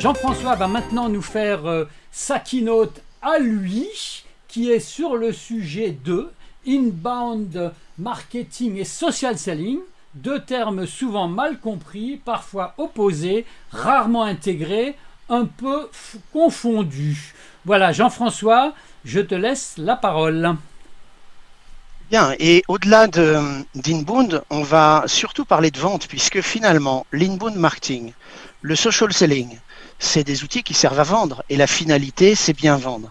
Jean-François va maintenant nous faire euh, sa keynote à lui, qui est sur le sujet de inbound marketing et social selling, deux termes souvent mal compris, parfois opposés, rarement intégrés, un peu confondus. Voilà, Jean-François, je te laisse la parole. Bien, et au-delà d'inbound, on va surtout parler de vente, puisque finalement, l'inbound marketing, le social selling, c'est des outils qui servent à vendre, et la finalité, c'est bien vendre.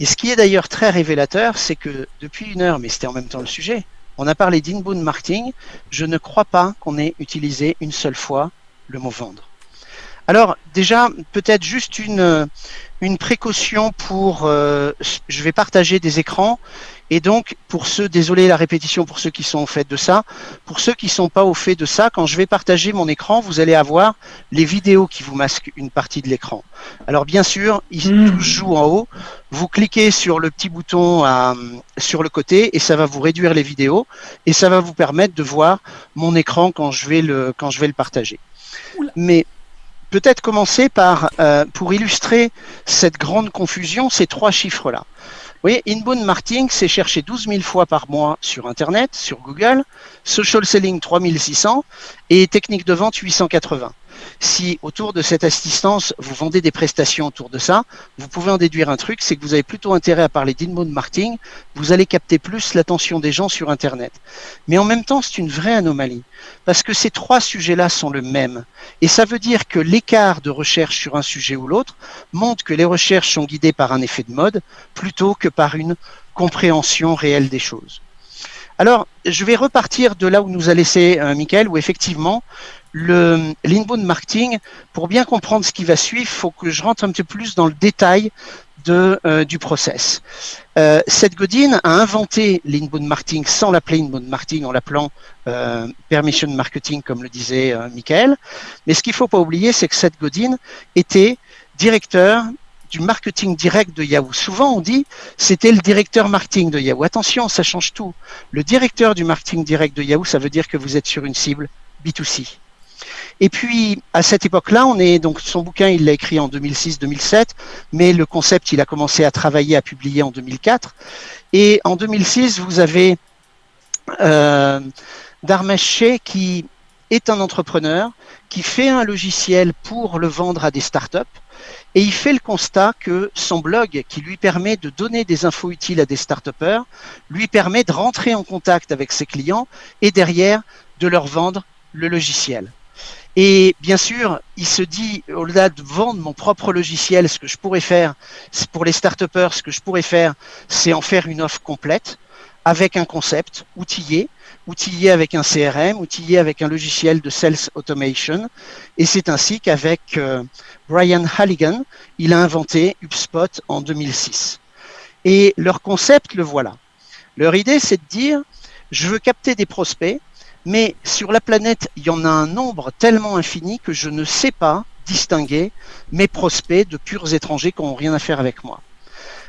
Et ce qui est d'ailleurs très révélateur, c'est que depuis une heure, mais c'était en même temps le sujet, on a parlé d'inbound marketing, je ne crois pas qu'on ait utilisé une seule fois le mot vendre. Alors déjà, peut-être juste une, une précaution pour... Euh, je vais partager des écrans et donc, pour ceux, désolé la répétition pour ceux qui sont au fait de ça, pour ceux qui ne sont pas au fait de ça, quand je vais partager mon écran, vous allez avoir les vidéos qui vous masquent une partie de l'écran. Alors bien sûr, ils mmh. jouent en haut. Vous cliquez sur le petit bouton sur le côté et ça va vous réduire les vidéos et ça va vous permettre de voir mon écran quand je vais le, quand je vais le partager. Mais peut-être commencer par, euh, pour illustrer cette grande confusion, ces trois chiffres-là. Vous voyez, inbound marketing, c'est chercher 12 000 fois par mois sur Internet, sur Google, social selling 3600 et technique de vente 880. Si autour de cette assistance, vous vendez des prestations autour de ça, vous pouvez en déduire un truc, c'est que vous avez plutôt intérêt à parler d'inbound marketing, vous allez capter plus l'attention des gens sur Internet. Mais en même temps, c'est une vraie anomalie, parce que ces trois sujets-là sont le même. Et ça veut dire que l'écart de recherche sur un sujet ou l'autre montre que les recherches sont guidées par un effet de mode plutôt que par une compréhension réelle des choses. Alors, je vais repartir de là où nous a laissé euh, Michael, où effectivement, le l'inbound marketing, pour bien comprendre ce qui va suivre, faut que je rentre un petit peu plus dans le détail euh, du process. Euh, Seth Godin a inventé l'inbound marketing sans l'appeler inbound marketing, en l'appelant euh, permission marketing, comme le disait euh, Michael. Mais ce qu'il faut pas oublier, c'est que Seth Godin était directeur du marketing direct de Yahoo. Souvent, on dit c'était le directeur marketing de Yahoo. Attention, ça change tout. Le directeur du marketing direct de Yahoo, ça veut dire que vous êtes sur une cible B2C. Et puis, à cette époque-là, on est donc son bouquin, il l'a écrit en 2006-2007, mais le concept, il a commencé à travailler, à publier en 2004. Et en 2006, vous avez euh, qui est un entrepreneur qui fait un logiciel pour le vendre à des startups et il fait le constat que son blog, qui lui permet de donner des infos utiles à des start lui permet de rentrer en contact avec ses clients et derrière de leur vendre le logiciel. Et bien sûr, il se dit, au-delà de vendre mon propre logiciel, ce que je pourrais faire, pour les start ce que je pourrais faire, c'est en faire une offre complète avec un concept outillé, outillé avec un CRM, outillé avec un logiciel de sales automation. Et c'est ainsi qu'avec euh, Brian Halligan, il a inventé HubSpot en 2006. Et leur concept, le voilà. Leur idée, c'est de dire, je veux capter des prospects, mais sur la planète, il y en a un nombre tellement infini que je ne sais pas distinguer mes prospects de purs étrangers qui n'ont rien à faire avec moi.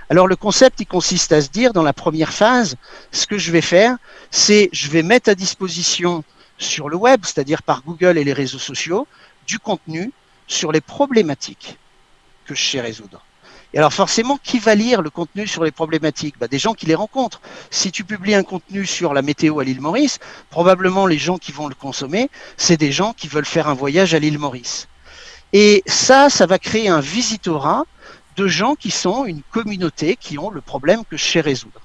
Alors le concept, il consiste à se dire, dans la première phase, ce que je vais faire, c'est je vais mettre à disposition sur le web, c'est-à-dire par Google et les réseaux sociaux, du contenu sur les problématiques que je sais résoudre. Et alors forcément, qui va lire le contenu sur les problématiques? Bah, Des gens qui les rencontrent. Si tu publies un contenu sur la météo à l'île Maurice, probablement les gens qui vont le consommer, c'est des gens qui veulent faire un voyage à l'île Maurice. Et ça, ça va créer un visitorat de gens qui sont une communauté qui ont le problème que je sais résoudre.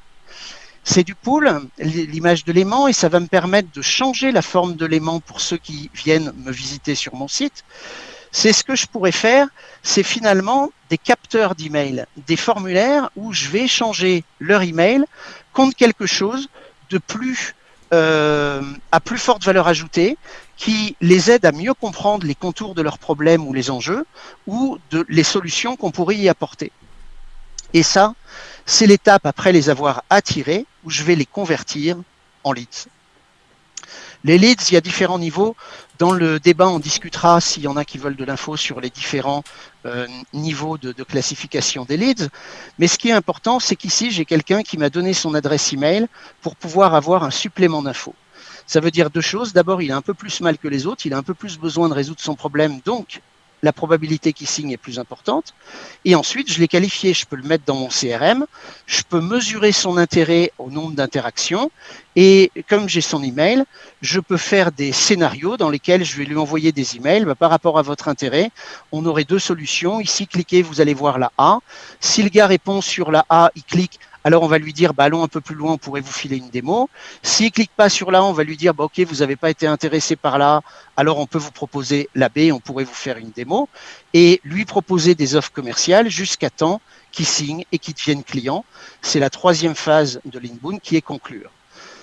C'est du pool, l'image de l'aimant, et ça va me permettre de changer la forme de l'aimant pour ceux qui viennent me visiter sur mon site. C'est ce que je pourrais faire, c'est finalement des capteurs d'email, des formulaires où je vais changer leur email contre quelque chose euh, à plus forte valeur ajoutée, qui les aide à mieux comprendre les contours de leurs problèmes ou les enjeux, ou de, les solutions qu'on pourrait y apporter. Et ça, c'est l'étape après les avoir attirés, où je vais les convertir en leads. Les leads, il y a différents niveaux. Dans le débat, on discutera, s'il y en a qui veulent de l'info, sur les différents euh, niveaux de, classification des leads. Mais ce qui est important, c'est qu'ici, j'ai quelqu'un qui m'a donné son adresse email pour pouvoir avoir un supplément d'infos. Ça veut dire deux choses. D'abord, il a un peu plus mal que les autres, il a un peu plus besoin de résoudre son problème, donc la probabilité qu'il signe est plus importante. Et ensuite, je l'ai qualifié, je peux le mettre dans mon CRM, je peux mesurer son intérêt au nombre d'interactions. Et comme j'ai son email, je peux faire des scénarios dans lesquels je vais lui envoyer des emails bah, par rapport à votre intérêt. On aurait deux solutions. Ici, cliquez, vous allez voir la A. Si le gars répond sur la A, il clique alors on va lui dire, bah, allons un peu plus loin, on pourrait vous filer une démo. S'il clique pas sur là, on va lui dire, bah, ok, vous n'avez pas été intéressé par là, alors on peut vous proposer la B, on pourrait vous faire une démo, et lui proposer des offres commerciales jusqu'à temps qu'il signe et qu'il devienne client. C'est la troisième phase de l'inbound qui est conclure.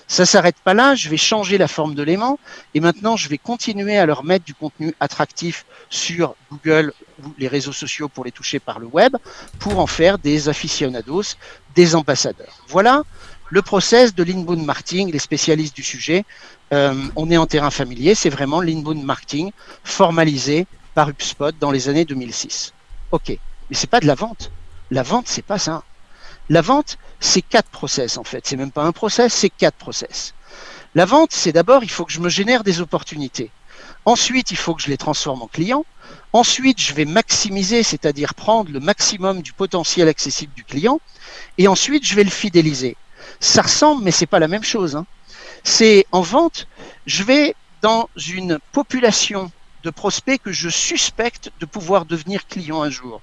Ça s'arrête pas là, je vais changer la forme de l'aimant et maintenant je vais continuer à leur mettre du contenu attractif sur Google ou les réseaux sociaux pour les toucher par le web pour en faire des aficionados, des ambassadeurs. Voilà le process de l'inbound marketing, les spécialistes du sujet. Euh, on est en terrain familier, c'est vraiment l'inbound marketing formalisé par HubSpot dans les années 2006. Ok, mais c'est pas de la vente. La vente, c'est pas ça. La vente, c'est quatre process en fait. C'est même pas un process, c'est quatre process. La vente, c'est d'abord, il faut que je me génère des opportunités. Ensuite, il faut que je les transforme en clients. Ensuite, je vais maximiser, c'est-à-dire prendre le maximum du potentiel accessible du client. Et ensuite, je vais le fidéliser. Ça ressemble, mais c'est pas la même chose. Hein. C'est en vente, je vais dans une population de prospects que je suspecte de pouvoir devenir client un jour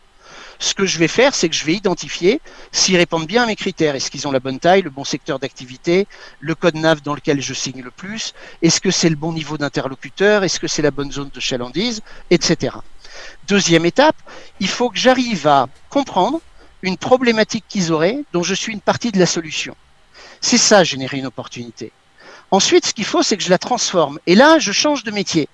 ce que je vais faire, c'est que je vais identifier s'ils répondent bien à mes critères. Est-ce qu'ils ont la bonne taille, le bon secteur d'activité, le code NAV dans lequel je signe le plus, est-ce que c'est le bon niveau d'interlocuteur, est-ce que c'est la bonne zone de chalandise, etc. Deuxième étape, il faut que j'arrive à comprendre une problématique qu'ils auraient dont je suis une partie de la solution. C'est ça, générer une opportunité. Ensuite, ce qu'il faut, c'est que je la transforme. Et là, je change de métier.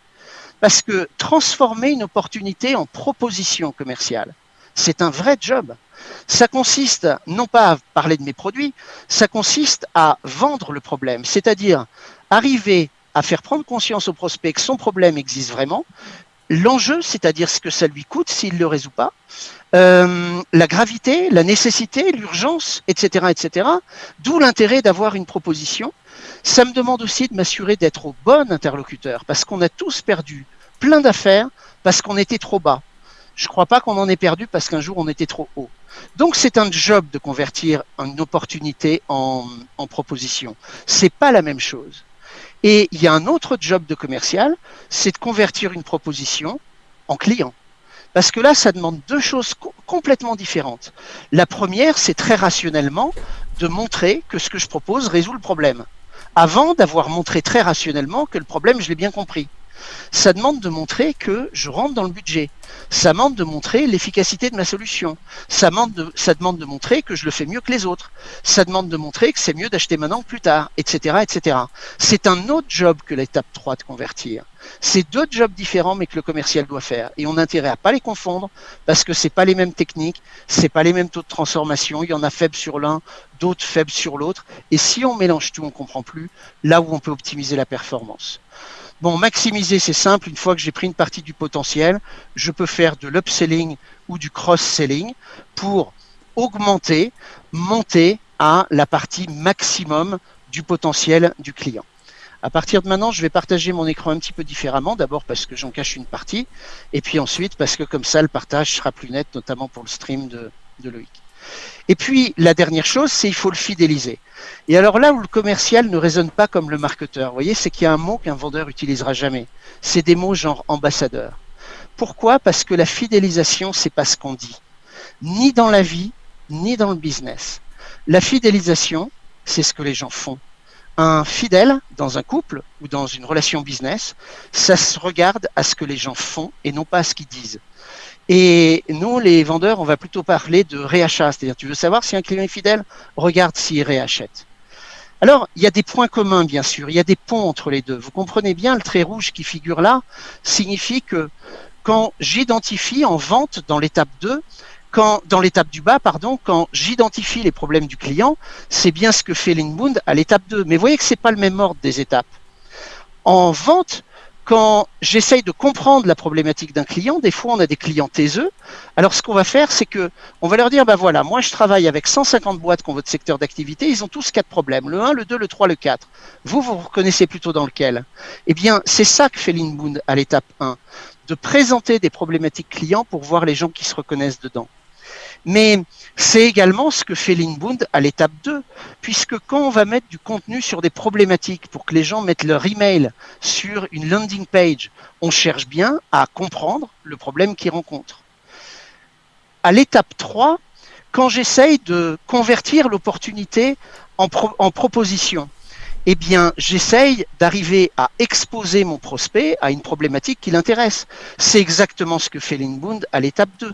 Parce que transformer une opportunité en proposition commerciale, c'est un vrai job. Ça consiste non pas à parler de mes produits, ça consiste à vendre le problème, c'est-à-dire arriver à faire prendre conscience au prospect que son problème existe vraiment, l'enjeu, c'est-à-dire ce que ça lui coûte s'il ne le résout pas, euh, la gravité, la nécessité, l'urgence, etc., etc. D'où l'intérêt d'avoir une proposition. Ça me demande aussi de m'assurer d'être au bon interlocuteur, parce qu'on a tous perdu plein d'affaires parce qu'on était trop bas. Je ne crois pas qu'on en ait perdu parce qu'un jour on était trop haut. Donc c'est un job de convertir une opportunité en, en proposition. C'est pas la même chose. Et il y a un autre job de commercial, c'est de convertir une proposition en client. Parce que là, ça demande deux choses complètement différentes. La première, c'est très rationnellement de montrer que ce que je propose résout le problème. Avant d'avoir montré très rationnellement que le problème, je l'ai bien compris ça demande de montrer que je rentre dans le budget. Ça demande de montrer l'efficacité de ma solution. Ça demande, de, montrer que je le fais mieux que les autres. Ça demande de montrer que c'est mieux d'acheter maintenant que plus tard, etc., etc. C'est un autre job que l'étape 3 de convertir. C'est deux jobs différents, mais que le commercial doit faire. Et on a intérêt à pas les confondre parce que c'est pas les mêmes techniques, c'est pas les mêmes taux de transformation. Il y en a faibles sur l'un, d'autres faibles sur l'autre. Et si on mélange tout, on comprend plus là où on peut optimiser la performance. Bon, maximiser, c'est simple. Une fois que j'ai pris une partie du potentiel, je peux faire de l'upselling ou du cross-selling pour augmenter, monter à la partie maximum du potentiel du client. À partir de maintenant, je vais partager mon écran un petit peu différemment. D'abord parce que j'en cache une partie, et puis ensuite parce que comme ça, le partage sera plus net, notamment pour le stream de, de Loïc. Et puis, la dernière chose, c'est il faut le fidéliser. Et alors là où le commercial ne résonne pas comme le marketeur, vous voyez, c'est qu'il y a un mot qu'un vendeur utilisera jamais. C'est des mots genre ambassadeur. Pourquoi? Parce que la fidélisation, c'est pas ce qu'on dit. Ni dans la vie, ni dans le business. La fidélisation, c'est ce que les gens font. Un fidèle dans un couple ou dans une relation business, ça se regarde à ce que les gens font et non pas à ce qu'ils disent. Et nous, les vendeurs, on va plutôt parler de réachat. C'est-à-dire, tu veux savoir si un client est fidèle? Regarde s'il réachète. Alors, il y a des points communs, bien sûr. Il y a des ponts entre les deux. Vous comprenez bien, le trait rouge qui figure là signifie que quand j'identifie en vente dans l'étape 2, quand, dans l'étape du bas, pardon, quand j'identifie les problèmes du client, c'est bien ce que fait l'inbound à l'étape 2. Mais vous voyez que c'est pas le même ordre des étapes. En vente, quand j'essaye de comprendre la problématique d'un client, des fois on a des clients taiseux. Alors ce qu'on va faire, c'est que on va leur dire, bah voilà, moi je travaille avec 150 boîtes qui ont votre secteur d'activité, ils ont tous quatre problèmes, le 1, le 2, le 3, le 4. Vous, vous reconnaissez plutôt dans lequel? Eh bien, c'est ça que fait l'inbound à l'étape 1 de présenter des problématiques clients pour voir les gens qui se reconnaissent dedans. Mais c'est également ce que fait l'Inbound à l'étape 2, puisque quand on va mettre du contenu sur des problématiques pour que les gens mettent leur email sur une landing page, on cherche bien à comprendre le problème qu'ils rencontrent. À l'étape 3, quand j'essaye de convertir l'opportunité en, proposition, eh bien, j'essaye d'arriver à exposer mon prospect à une problématique qui l'intéresse. C'est exactement ce que fait l'Inbound à l'étape 2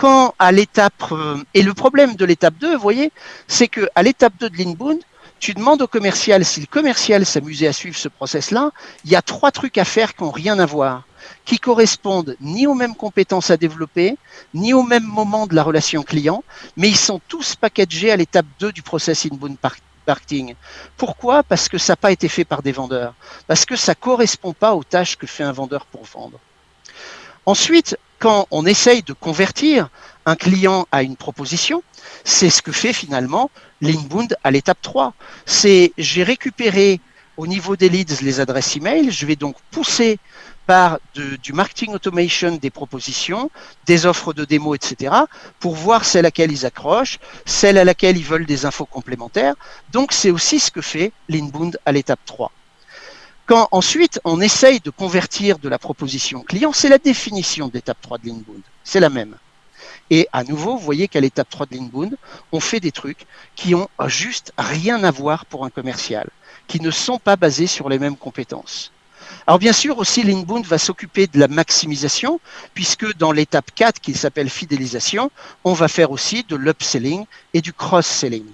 quand à l'étape euh, et le problème de l'étape 2, vous voyez, c'est que à l'étape 2 de l'inbound, tu demandes au commercial si le commercial s'amusait à suivre ce process-là, il y a trois trucs à faire qui n'ont rien à voir, qui correspondent ni aux mêmes compétences à développer, ni au même moment de la relation client, mais ils sont tous packagés à l'étape 2 du process inbound marketing. Pourquoi? Parce que ça n'a pas été fait par des vendeurs, parce que ça ne correspond pas aux tâches que fait un vendeur pour vendre. Ensuite, quand on essaye de convertir un client à une proposition, c'est ce que fait finalement l'inbound à l'étape 3. C'est j'ai récupéré au niveau des leads les adresses email, je vais donc pousser par du marketing automation des propositions, des offres de démo, etc., pour voir celle à laquelle ils accrochent, celle à laquelle ils veulent des infos complémentaires. Donc c'est aussi ce que fait l'inbound à l'étape 3. Quand ensuite on essaye de convertir de la proposition client, c'est la définition de l'étape 3 de l'inbound. C'est la même. Et à nouveau, vous voyez qu'à l'étape 3 de l'inbound, on fait des trucs qui ont juste rien à voir pour un commercial, qui ne sont pas basés sur les mêmes compétences. Alors bien sûr aussi l'inbound va s'occuper de la maximisation puisque dans l'étape 4 qui s'appelle fidélisation, on va faire aussi de l'upselling et du cross-selling.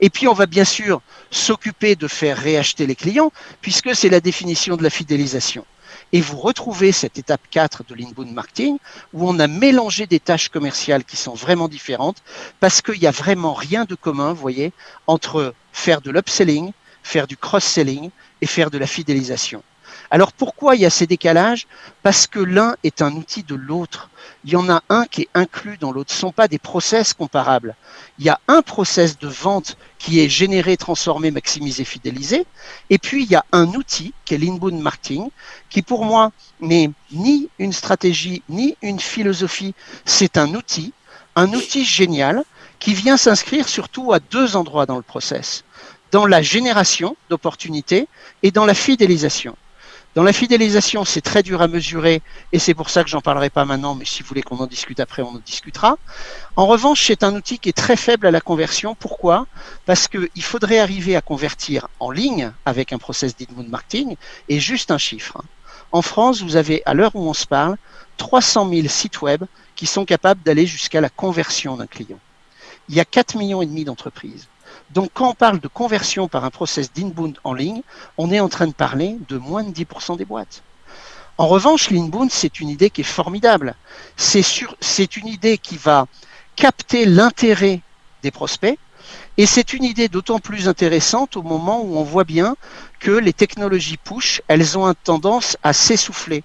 Et puis, on va bien sûr s'occuper de faire réacheter les clients, puisque c'est la définition de la fidélisation. Et vous retrouvez cette étape 4 de l'inbound marketing où on a mélangé des tâches commerciales qui sont vraiment différentes parce qu'il n'y a vraiment rien de commun, vous voyez, entre faire de l'upselling, faire du cross-selling et faire de la fidélisation. Alors pourquoi il y a ces décalages? Parce que l'un est un outil de l'autre. Il y en a un qui est inclus dans l'autre. Ce ne sont pas des process comparables. Il y a un process de vente qui est généré, transformé, maximisé, fidélisé. Et puis il y a un outil qui est l'inbound marketing, qui pour moi n'est ni une stratégie, ni une philosophie. C'est un outil, un outil génial qui vient s'inscrire surtout à deux endroits dans le process dans la génération d'opportunités et dans la fidélisation. Dans la fidélisation, c'est très dur à mesurer et c'est pour ça que j'en parlerai pas maintenant, mais si vous voulez qu'on en discute après, on en discutera. En revanche, c'est un outil qui est très faible à la conversion. Pourquoi? Parce qu'il faudrait arriver à convertir en ligne avec un process d'inbound marketing et juste un chiffre. En France, vous avez, à l'heure où on se parle, 300 000 sites web qui sont capables d'aller jusqu'à la conversion d'un client. Il y a 4 millions et demi d'entreprises. Donc quand on parle de conversion par un process d'inbound en ligne, on est en train de parler de moins de 10% des boîtes. En revanche, l'inbound, c'est une idée qui est formidable. C'est une idée qui va capter l'intérêt des prospects, et c'est une idée d'autant plus intéressante au moment où on voit bien que les technologies push, elles ont tendance à s'essouffler.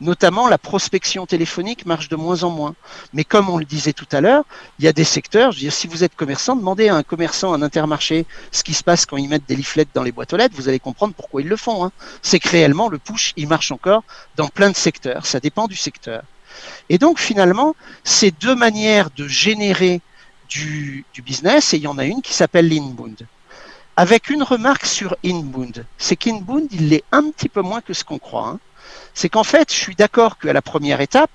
Notamment, la prospection téléphonique marche de moins en moins. Mais comme on le disait tout à l'heure, il y a des secteurs, je veux dire, si vous êtes commerçant, demandez à un commerçant, un intermarché, ce qui se passe quand ils mettent des leaflets dans les boîtes aux lettres, vous allez comprendre pourquoi ils le font. Hein. C'est que réellement, le push, il marche encore dans plein de secteurs. Ça dépend du secteur. Et donc, finalement, ces deux manières de générer du, business et il y en a une qui s'appelle l'inbound. Avec une remarque sur inbound, c'est qu'inbound, il l'est un petit peu moins que ce qu'on croit. Hein. C'est qu'en fait, je suis d'accord qu'à la première étape,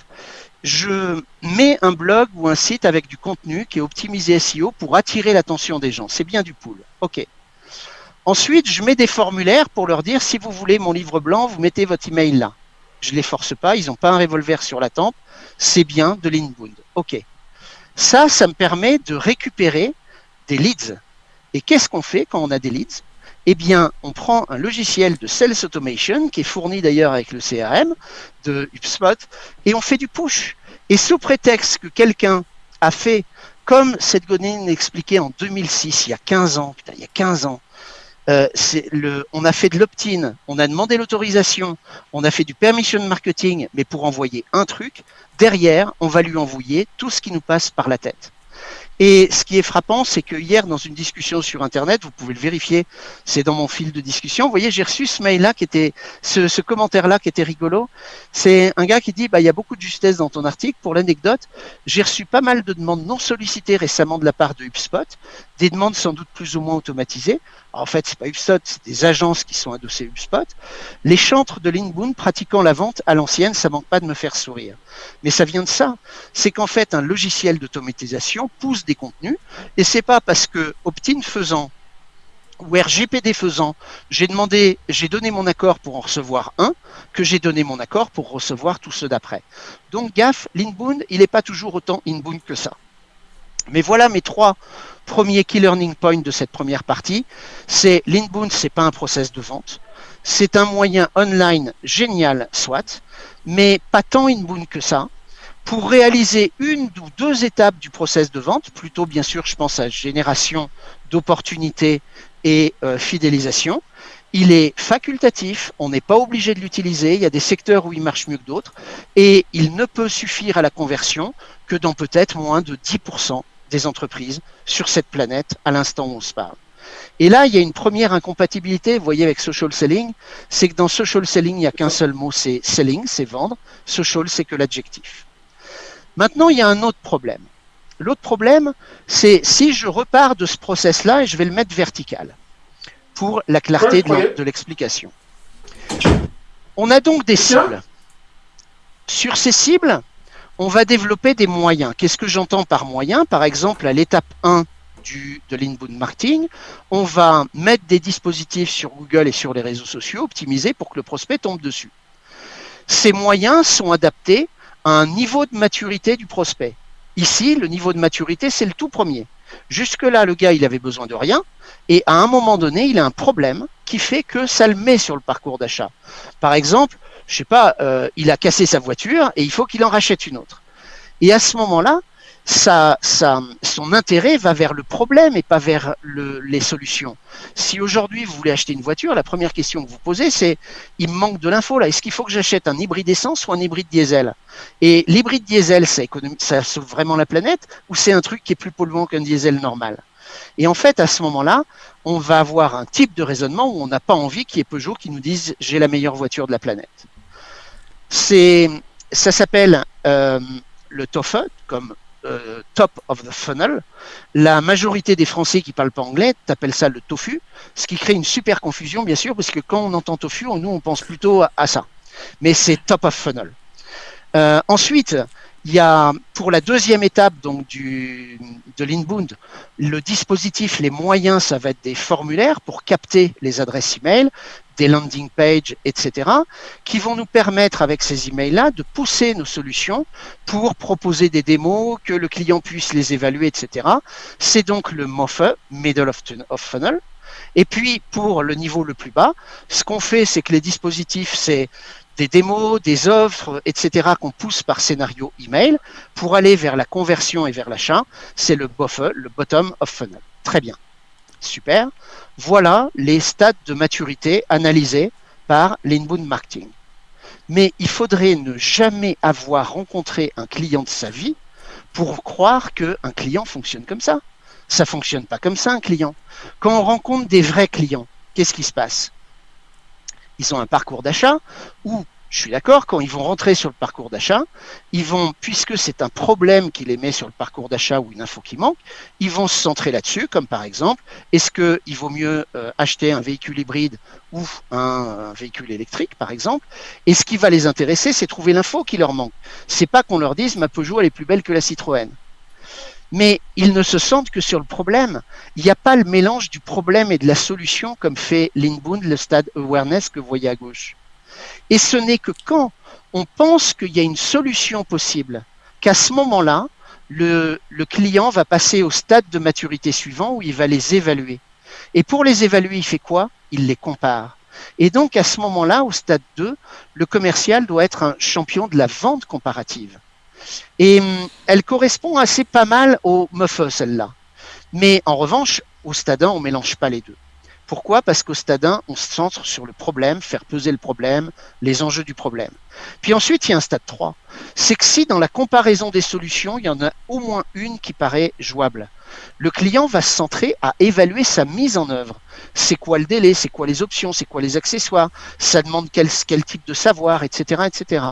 je mets un blog ou un site avec du contenu qui est optimisé SEO pour attirer l'attention des gens. C'est bien du pool. OK. Ensuite, je mets des formulaires pour leur dire si vous voulez mon livre blanc, vous mettez votre email là. Je les force pas, ils n'ont pas un revolver sur la tempe. C'est bien de l'inbound. OK. Ça, ça me permet de récupérer des leads. Et qu'est-ce qu'on fait quand on a des leads? Eh bien, on prend un logiciel de Sales Automation, qui est fourni d'ailleurs avec le CRM de HubSpot, et on fait du push. Et sous prétexte que quelqu'un a fait, comme Seth Godin expliquait en 2006, il y a 15 ans, putain, il y a 15 ans, euh, le, on a fait de l'opt-in, on a demandé l'autorisation, on a fait du permission marketing, mais pour envoyer un truc, derrière, on va lui envoyer tout ce qui nous passe par la tête. Et ce qui est frappant, c'est que hier, dans une discussion sur Internet, vous pouvez le vérifier, c'est dans mon fil de discussion, vous voyez, j'ai reçu ce mail-là qui était, ce, ce commentaire-là qui était rigolo. C'est un gars qui dit, bah, il y a beaucoup de justesse dans ton article. Pour l'anecdote, j'ai reçu pas mal de demandes non sollicitées récemment de la part de HubSpot, des demandes sans doute plus ou moins automatisées. en fait, c'est pas HubSpot, c'est des agences qui sont adossées HubSpot. Les chantres de Linboon pratiquant la vente à l'ancienne, ça manque pas de me faire sourire. Mais ça vient de ça. C'est qu'en fait, un logiciel d'automatisation pousse des contenus et c'est pas parce que Optin faisant ou RGPD faisant, j'ai demandé, j'ai donné mon accord pour en recevoir un, que j'ai donné mon accord pour recevoir tous ceux d'après. Donc gaffe, l'inbound, il n'est pas toujours autant inbound que ça. Mais voilà mes trois premiers key learning points de cette première partie. C'est l'inbound, c'est pas un process de vente. C'est un moyen online génial, soit, mais pas tant inbound que ça. Pour réaliser une ou deux étapes du process de vente, plutôt bien sûr, je pense à génération d'opportunités et euh, fidélisation. Il est facultatif, on n'est pas obligé de l'utiliser, il y a des secteurs où il marche mieux que d'autres, et il ne peut suffire à la conversion que dans peut-être moins de 10% des entreprises sur cette planète à l'instant où on se parle. Et là, il y a une première incompatibilité, vous voyez, avec social selling, c'est que dans social selling, il n'y a qu'un seul mot, c'est selling, c'est vendre. Social, c'est que l'adjectif. Maintenant, il y a un autre problème. L'autre problème, c'est si je repars de ce process-là et je vais le mettre vertical pour la clarté de l'explication. On a donc des cibles. Sur ces cibles, on va développer des moyens. Qu'est-ce que j'entends par moyens? Par exemple, à l'étape 1 du, de l'inbound marketing, on va mettre des dispositifs sur Google et sur les réseaux sociaux optimisés pour que le prospect tombe dessus. Ces moyens sont adaptés à un niveau de maturité du prospect. Ici, le niveau de maturité, c'est le tout premier. Jusque-là, le gars, il avait besoin de rien. Et à un moment donné, il a un problème qui fait que ça le met sur le parcours d'achat. Par exemple, je sais pas, euh, il a cassé sa voiture et il faut qu'il en rachète une autre. Et à ce moment-là, ça, ça, son intérêt va vers le problème et pas vers le, les solutions. Si aujourd'hui vous voulez acheter une voiture, la première question que vous posez, c'est il me manque de l'info là. Est-ce qu'il faut que j'achète un hybride essence ou un hybride diesel? Et l'hybride diesel, ça, ça sauve vraiment la planète ou c'est un truc qui est plus polluant qu'un diesel normal? Et en fait, à ce moment-là, on va avoir un type de raisonnement où on n'a pas envie qu'il y ait Peugeot qui nous dise j'ai la meilleure voiture de la planète. C'est, ça s'appelle euh, le TOFE, comme euh, top of the funnel. La majorité des Français qui parlent pas anglais t'appellent ça le tofu, ce qui crée une super confusion, bien sûr, parce que quand on entend tofu, nous, on pense plutôt à, ça. Mais c'est top of funnel. Euh, ensuite, il y a pour la deuxième étape donc du, de l'inbound, le dispositif, les moyens, ça va être des formulaires pour capter les adresses email, des landing pages, etc., qui vont nous permettre avec ces emails-là de pousser nos solutions pour proposer des démos, que le client puisse les évaluer, etc. C'est donc le MOFE, Middle of, Funnel. Et puis, pour le niveau le plus bas, ce qu'on fait, c'est que les dispositifs, c'est des démos, des offres, etc. qu'on pousse par scénario email pour aller vers la conversion et vers l'achat. C'est le BOFE, le Bottom of Funnel. Très bien. Super. Voilà les stades de maturité analysés par l'inbound marketing. Mais il faudrait ne jamais avoir rencontré un client de sa vie pour croire qu'un client fonctionne comme ça. Ça fonctionne pas comme ça, un client. Quand on rencontre des vrais clients, qu'est-ce qui se passe? Ils ont un parcours d'achat où je suis d'accord, quand ils vont rentrer sur le parcours d'achat, ils vont, puisque c'est un problème qui les met sur le parcours d'achat ou une info qui manque, ils vont se centrer là-dessus, comme par exemple, est-ce qu'il vaut mieux euh, acheter un véhicule hybride ou un, véhicule électrique, par exemple? Et ce qui va les intéresser, c'est trouver l'info qui leur manque. C'est pas qu'on leur dise ma Peugeot elle est plus belle que la Citroën. Mais ils ne se sentent que sur le problème. Il n'y a pas le mélange du problème et de la solution comme fait l'inbound, le stade awareness que vous voyez à gauche. Et ce n'est que quand on pense qu'il y a une solution possible, qu'à ce moment-là, le, client va passer au stade de maturité suivant où il va les évaluer. Et pour les évaluer, il fait quoi? Il les compare. Et donc, à ce moment-là, au stade 2, le commercial doit être un champion de la vente comparative. Et hum, elle correspond assez pas mal au MUFE, celle-là. Mais en revanche, au stade 1, on ne mélange pas les deux. Pourquoi? Parce qu'au stade 1, on se centre sur le problème, faire peser le problème, les enjeux du problème. Puis ensuite, il y a un stade 3. C'est que si dans la comparaison des solutions, il y en a au moins une qui paraît jouable, le client va se centrer à évaluer sa mise en œuvre. C'est quoi le délai C'est quoi les options C'est quoi les accessoires Ça demande quel, type de savoir, etc., etc.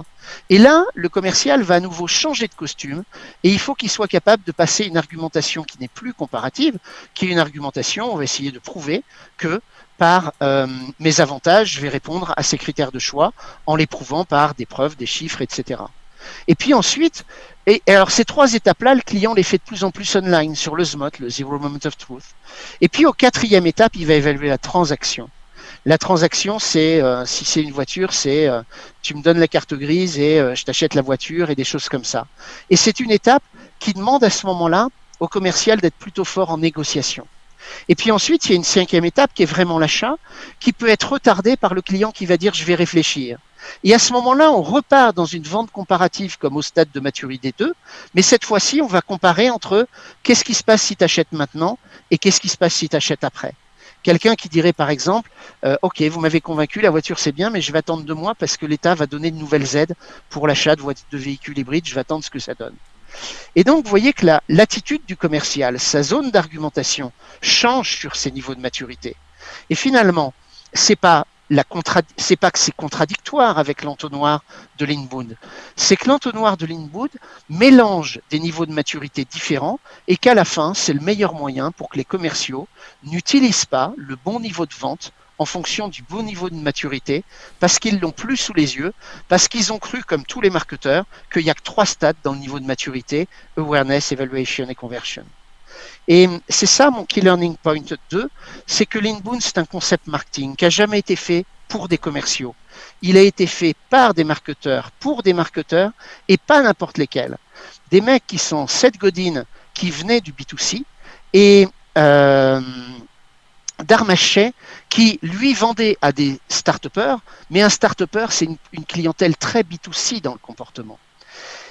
Et là, le commercial va à nouveau changer de costume et il faut qu'il soit capable de passer une argumentation qui n'est plus comparative, qui est une argumentation, on va essayer de prouver que par euh, mes avantages, je vais répondre à ces critères de choix en les prouvant par des preuves, des chiffres, etc. Et puis ensuite, alors ces trois étapes-là, le client les fait de plus en plus online sur le SMOT, le Zero Moment of Truth. Et puis au quatrième étape, il va évaluer la transaction. La transaction, c'est euh, si c'est une voiture, c'est euh, tu me donnes la carte grise et euh, je t'achète la voiture et des choses comme ça. Et c'est une étape qui demande à ce moment-là au commercial d'être plutôt fort en négociation. Et puis ensuite, il y a une cinquième étape qui est vraiment l'achat, qui peut être retardée par le client qui va dire je vais réfléchir. Et à ce moment-là, on repart dans une vente comparative comme au stade de maturité 2, mais cette fois-ci, on va comparer entre qu'est-ce qui se passe si tu achètes maintenant et qu'est-ce qui se passe si tu achètes après. Quelqu'un qui dirait par exemple, euh, ok, vous m'avez convaincu, la voiture c'est bien, mais je vais attendre deux mois parce que l'État va donner de nouvelles aides pour l'achat de, véhicules hybrides, je vais attendre ce que ça donne. Et donc, vous voyez que l'attitude du commercial, sa zone d'argumentation change sur ses niveaux de maturité. Et finalement, c'est pas c'est pas que c'est contradictoire avec l'entonnoir de l'Inbound, c'est que l'entonnoir de l'Inbound mélange des niveaux de maturité différents et qu'à la fin, c'est le meilleur moyen pour que les commerciaux n'utilisent pas le bon niveau de vente en fonction du bon niveau de maturité, parce qu'ils l'ont plus sous les yeux, parce qu'ils ont cru, comme tous les marketeurs, qu'il n'y a que trois stades dans le niveau de maturité, awareness, evaluation et conversion. Et c'est ça mon key learning point 2, c'est que l'inbound, c'est un concept marketing qui n'a jamais été fait pour des commerciaux. Il a été fait par des marketeurs, pour des marketeurs, et pas n'importe lesquels. Des mecs qui sont Seth Godin, qui venaient du B2C, et euh, Darmachet, qui lui vendait à des start mais un start c'est une, clientèle très B2C dans le comportement.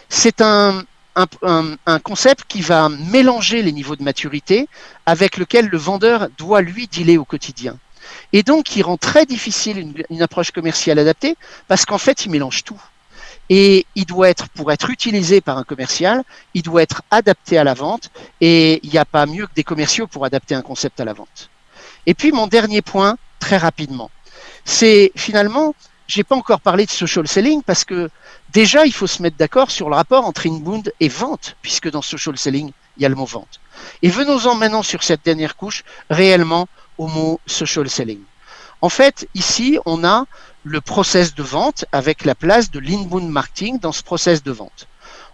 C'est un, un, concept qui va mélanger les niveaux de maturité avec lequel le vendeur doit lui dealer au quotidien. Et donc, qui rend très difficile une, une approche commerciale adaptée parce qu'en fait, il mélange tout. Et il doit être, pour être utilisé par un commercial, il doit être adapté à la vente. Et il n'y a pas mieux que des commerciaux pour adapter un concept à la vente. Et puis mon dernier point, très rapidement, c'est finalement, j'ai pas encore parlé de social selling parce que déjà il faut se mettre d'accord sur le rapport entre inbound et vente, puisque dans social selling il y a le mot vente. Et venons-en maintenant sur cette dernière couche, réellement au mot social selling. En fait, ici, on a le process de vente avec la place de l'inbound marketing dans ce process de vente.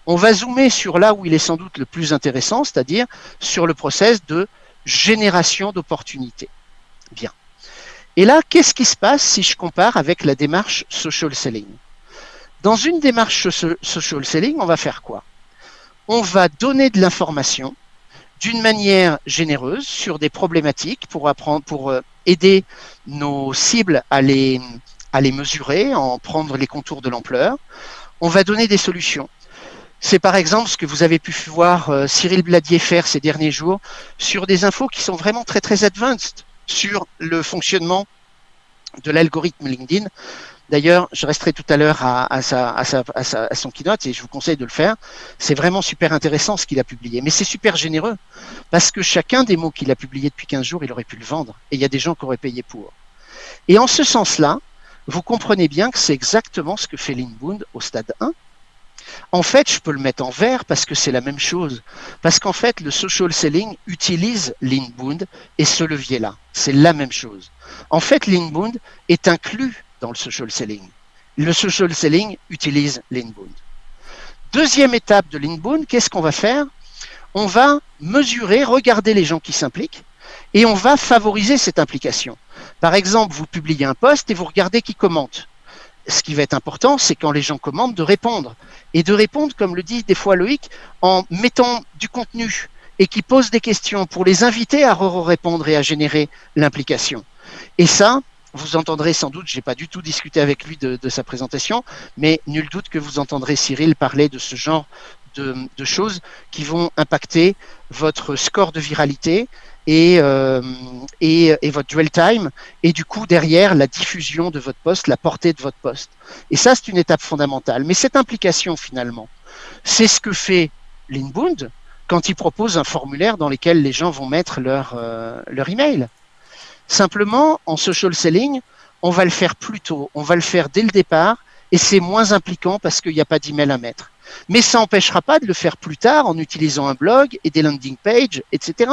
On va zoomer sur là où il est sans doute le plus intéressant, c'est-à-dire sur le process de génération d'opportunités. Bien. Et là, qu'est-ce qui se passe si je compare avec la démarche social selling? Dans une démarche social selling, on va faire quoi? On va donner de l'information d'une manière généreuse sur des problématiques pour apprendre, pour euh, aider nos cibles à les, à les mesurer, en prendre les contours de l'ampleur. On va donner des solutions. C'est par exemple ce que vous avez pu voir euh, Cyril Bladier faire ces derniers jours sur des infos qui sont vraiment très très advanced sur le fonctionnement de l'algorithme LinkedIn. D'ailleurs, je resterai tout à l'heure à, son keynote et je vous conseille de le faire. C'est vraiment super intéressant ce qu'il a publié. Mais c'est super généreux parce que chacun des mots qu'il a publié depuis 15 jours, il aurait pu le vendre. Et il y a des gens qui auraient payé pour. Et en ce sens-là, vous comprenez bien que c'est exactement ce que fait Linbound au stade 1 en fait, je peux le mettre en vert parce que c'est la même chose. Parce qu'en fait, le social selling utilise l'inbound et ce levier-là. C'est la même chose. En fait, l'inbound est inclus dans le social selling. Le social selling utilise l'inbound. Deuxième étape de l'inbound, qu'est-ce qu'on va faire? On va mesurer, regarder les gens qui s'impliquent et on va favoriser cette implication. Par exemple, vous publiez un post et vous regardez qui commente ce qui va être important, c'est quand les gens commandent, de répondre. Et de répondre, comme le dit des fois Loïc, en mettant du contenu et qui pose des questions pour les inviter à répondre et à générer l'implication. Et ça, vous entendrez sans doute, j'ai pas du tout discuté avec lui de, sa présentation, mais nul doute que vous entendrez Cyril parler de ce genre de, choses qui vont impacter votre score de viralité et, euh, et, et, votre dwell time, et du coup derrière la diffusion de votre poste, la portée de votre poste. Et ça, c'est une étape fondamentale. Mais cette implication finalement, c'est ce que fait l'Inbound quand il propose un formulaire dans lequel les gens vont mettre leur, euh, leur email. Simplement, en social selling, on va le faire plus tôt, on va le faire dès le départ, et c'est moins impliquant parce qu'il n'y a pas d'email à mettre. Mais ça n'empêchera pas de le faire plus tard en utilisant un blog et des landing pages, etc.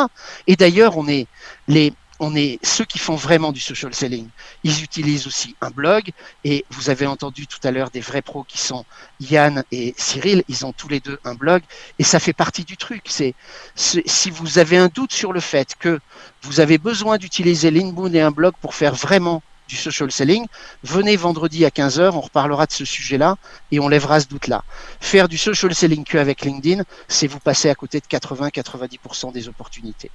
Et d'ailleurs, on est les, on est ceux qui font vraiment du social selling. Ils utilisent aussi un blog et vous avez entendu tout à l'heure des vrais pros qui sont Yann et Cyril. Ils ont tous les deux un blog et ça fait partie du truc. C'est si vous avez un doute sur le fait que vous avez besoin d'utiliser l'inbound et un blog pour faire vraiment du social selling, venez vendredi à 15h, on reparlera de ce sujet-là et on lèvera ce doute-là. Faire du social selling que avec LinkedIn, c'est vous passer à côté de 80-90% des opportunités.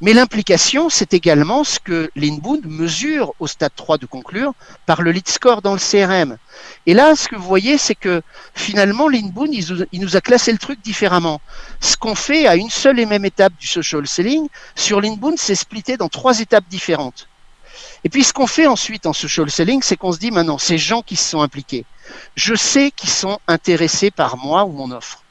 Mais l'implication, c'est également ce que l'Inbound mesure au stade 3 de conclure par le lead score dans le CRM. Et là, ce que vous voyez, c'est que finalement, l'Inbound, il nous a classé le truc différemment. Ce qu'on fait à une seule et même étape du social selling, sur l'Inbound, c'est splitté dans trois étapes différentes. Et puis ce qu'on fait ensuite en social selling, c'est qu'on se dit maintenant, ces gens qui se sont impliqués, je sais qu'ils sont intéressés par moi ou mon offre.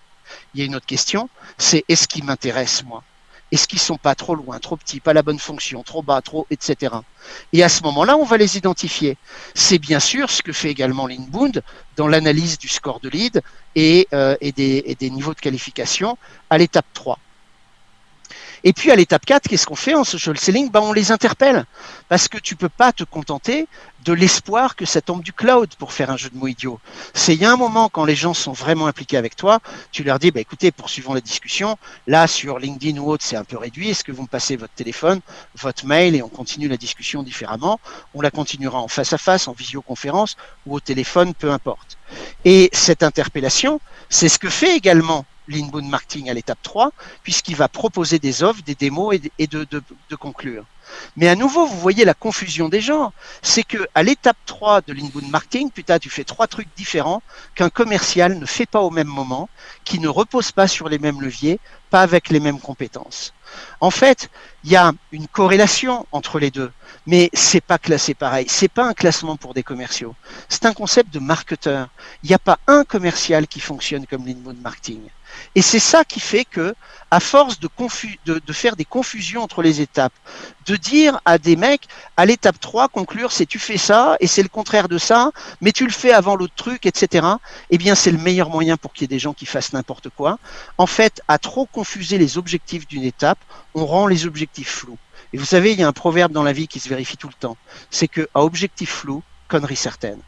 Il y a une autre question, c'est est-ce qu'ils m'intéressent moi? Est-ce qu'ils sont pas trop loin, trop petits, pas la bonne fonction, trop bas, trop, etc. Et à ce moment-là, on va les identifier. C'est bien sûr ce que fait également l'Inbound dans l'analyse du score de lead et, euh, et, des, et des niveaux de qualification à l'étape 3. Et puis à l'étape 4, qu'est-ce qu'on fait en social selling ben, On les interpelle. Parce que tu peux pas te contenter de l'espoir que ça tombe du cloud pour faire un jeu de mots idiot. C'est il y a un moment quand les gens sont vraiment impliqués avec toi, tu leur dis, bah, écoutez, poursuivons la discussion. Là, sur LinkedIn ou autre, c'est un peu réduit. Est-ce que vous me passez votre téléphone, votre mail et on continue la discussion différemment? On la continuera en face à face, en visioconférence ou au téléphone, peu importe. Et cette interpellation, c'est ce que fait également l'inbound marketing à l'étape 3, puisqu'il va proposer des offres, des démos et de, de, conclure. Mais à nouveau, vous voyez la confusion des gens. C'est que à l'étape 3 de l'inbound marketing, putain, tu fais trois trucs différents qu'un commercial ne fait pas au même moment, qui ne repose pas sur les mêmes leviers, pas avec les mêmes compétences. En fait, il y a une corrélation entre les deux, mais c'est pas classé pareil. C'est pas un classement pour des commerciaux. C'est un concept de marketeur. Il n'y a pas un commercial qui fonctionne comme l'inbound marketing. Et c'est ça qui fait que, à force de, de, faire des confusions entre les étapes, de dire à des mecs, à l'étape 3, conclure, c'est tu fais ça, et c'est le contraire de ça, mais tu le fais avant l'autre truc, etc., eh bien, c'est le meilleur moyen pour qu'il y ait des gens qui fassent n'importe quoi. En fait, à trop confuser les objectifs d'une étape, on rend les objectifs flous. Et vous savez, il y a un proverbe dans la vie qui se vérifie tout le temps. C'est que, à objectif flou, connerie certaine.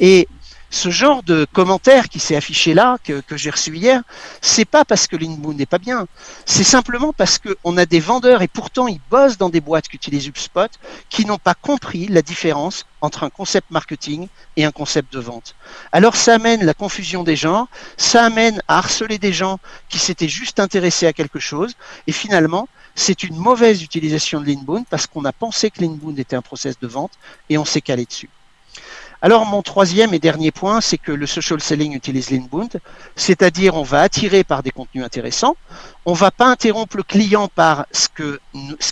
Et ce genre de commentaire qui s'est affiché là, que, j'ai reçu hier, c'est pas parce que l'inbound n'est pas bien. C'est simplement parce qu'on a des vendeurs, et pourtant ils bossent dans des boîtes qui utilisent HubSpot, qui n'ont pas compris la différence entre un concept marketing et un concept de vente. Alors ça amène la confusion des gens, ça amène à harceler des gens qui s'étaient juste intéressés à quelque chose, et finalement, c'est une mauvaise utilisation de l'inbound parce qu'on a pensé que l'inbound était un process de vente et on s'est calé dessus. Alors mon troisième et dernier point, c'est que le social selling utilise l'inbound, c'est-à-dire on va attirer par des contenus intéressants, on va pas interrompre le client par ce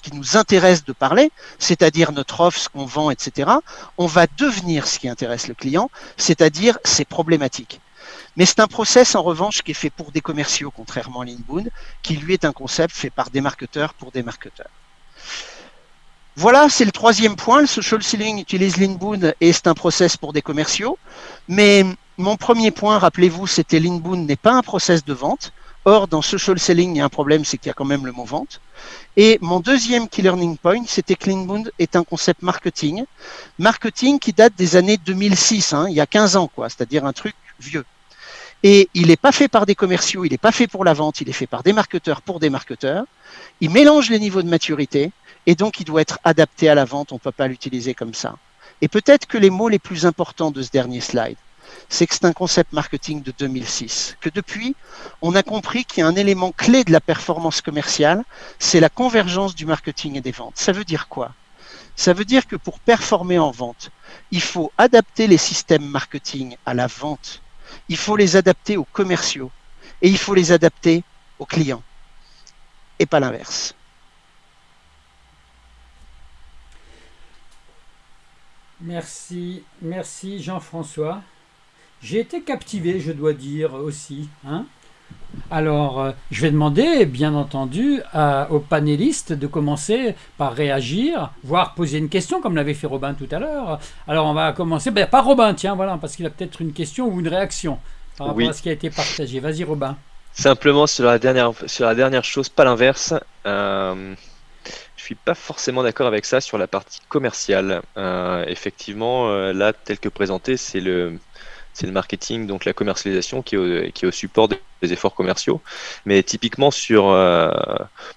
qui nous intéresse de parler, c'est-à-dire notre offre, ce qu'on vend, etc. On va devenir ce qui intéresse le client, c'est-à-dire ses problématiques. Mais c'est un process en revanche qui est fait pour des commerciaux, contrairement à l'inbound, qui lui est un concept fait par des marketeurs pour des marketeurs. Voilà, c'est le troisième point. Le social selling utilise l'inbound et c'est un process pour des commerciaux. Mais mon premier point, rappelez-vous, c'était l'inbound n'est pas un process de vente. Or, dans social selling, il y a un problème, c'est qu'il y a quand même le mot vente. Et mon deuxième key learning point, c'était que l'inbound est un concept marketing. Marketing qui date des années 2006, hein, il y a 15 ans, quoi, c'est-à-dire un truc vieux. Et il n'est pas fait par des commerciaux, il n'est pas fait pour la vente, il est fait par des marketeurs pour des marketeurs. Il mélange les niveaux de maturité et donc il doit être adapté à la vente, on ne peut pas l'utiliser comme ça. Et peut-être que les mots les plus importants de ce dernier slide, c'est que c'est un concept marketing de 2006, que depuis, on a compris qu'il y a un élément clé de la performance commerciale, c'est la convergence du marketing et des ventes. Ça veut dire quoi? Ça veut dire que pour performer en vente, il faut adapter les systèmes marketing à la vente, il faut les adapter aux commerciaux, et il faut les adapter aux clients et pas l'inverse. Merci, merci Jean-François. J'ai été captivé, je dois dire aussi. Hein alors, euh, je vais demander, bien entendu, aux panélistes de commencer par réagir, voire poser une question, comme l'avait fait Robin tout à l'heure. Alors, on va commencer ben, par Robin, tiens, voilà, parce qu'il a peut-être une question ou une réaction par rapport à ce qui a été partagé. Vas-y, Robin. Simplement sur la dernière, sur la dernière chose, pas l'inverse. Euh, je suis pas forcément d'accord avec ça sur la partie commerciale. Euh, effectivement, euh, là, tel que présenté, c'est le c'est le marketing, donc la commercialisation qui est au, support des efforts commerciaux. Mais typiquement sur... Euh,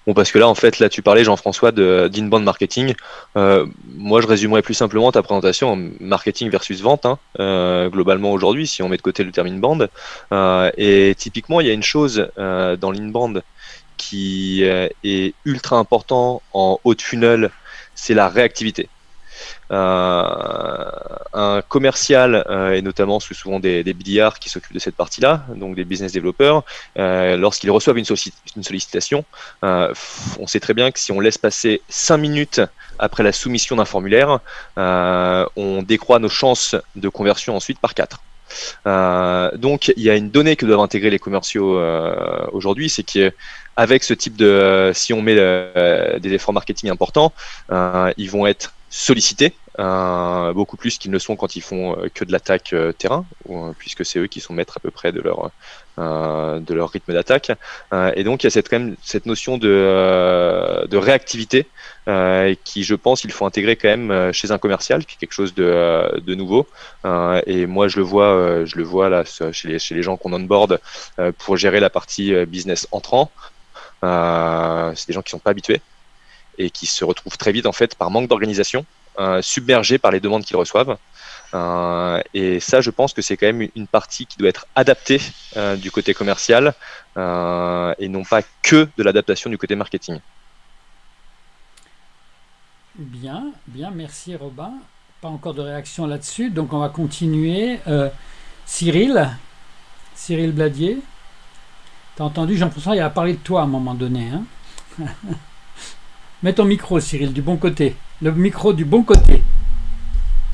bon, parce que là, en fait, là, tu parlais, Jean-François, d'inbound marketing. Euh, moi, je résumerais plus simplement ta présentation en marketing versus vente, hein, euh, globalement aujourd'hui, si on met de côté le terme inbound. et typiquement, il y a une chose dans l'inbound qui est ultra important en haut de funnel, c'est la réactivité. Euh, un commercial, euh, et notamment souvent des, des qui s'occupent de cette partie-là, donc des business développeurs, euh, lorsqu'ils reçoivent une, une sollicitation, on sait très bien que si on laisse passer 5 minutes après la soumission d'un formulaire, on décroît nos chances de conversion ensuite par 4. donc il y a une donnée que doivent intégrer les commerciaux aujourd'hui, c'est qu'avec ce type de, si on met des efforts marketing importants, ils vont être sollicités, euh, beaucoup plus qu'ils ne sont quand ils font euh, que de l'attaque euh, terrain, puisque c'est eux qui sont maîtres à peu près de leur, de leur rythme d'attaque. et donc il y a cette, quand même, cette notion de, de réactivité qui, je pense, il faut intégrer quand même chez un commercial, qui est quelque chose de, de nouveau. et moi, je le vois, je le vois là chez les, chez les gens qu'on onboard pour gérer la partie business entrant. c'est des gens qui sont pas habitués et qui se retrouvent très vite en fait par manque d'organisation, euh, submergés par les demandes qu'ils reçoivent. Euh, et ça, je pense que c'est quand même une partie qui doit être adaptée euh, du côté commercial et non pas que de l'adaptation du côté marketing. Bien, bien, merci Robin. Pas encore de réaction là-dessus, donc on va continuer. Cyril, Cyril Bladier, t'as entendu Jean-François, il a parlé de toi à un moment donné. Hein Mets ton micro, Cyril, du bon côté. Le micro du bon côté.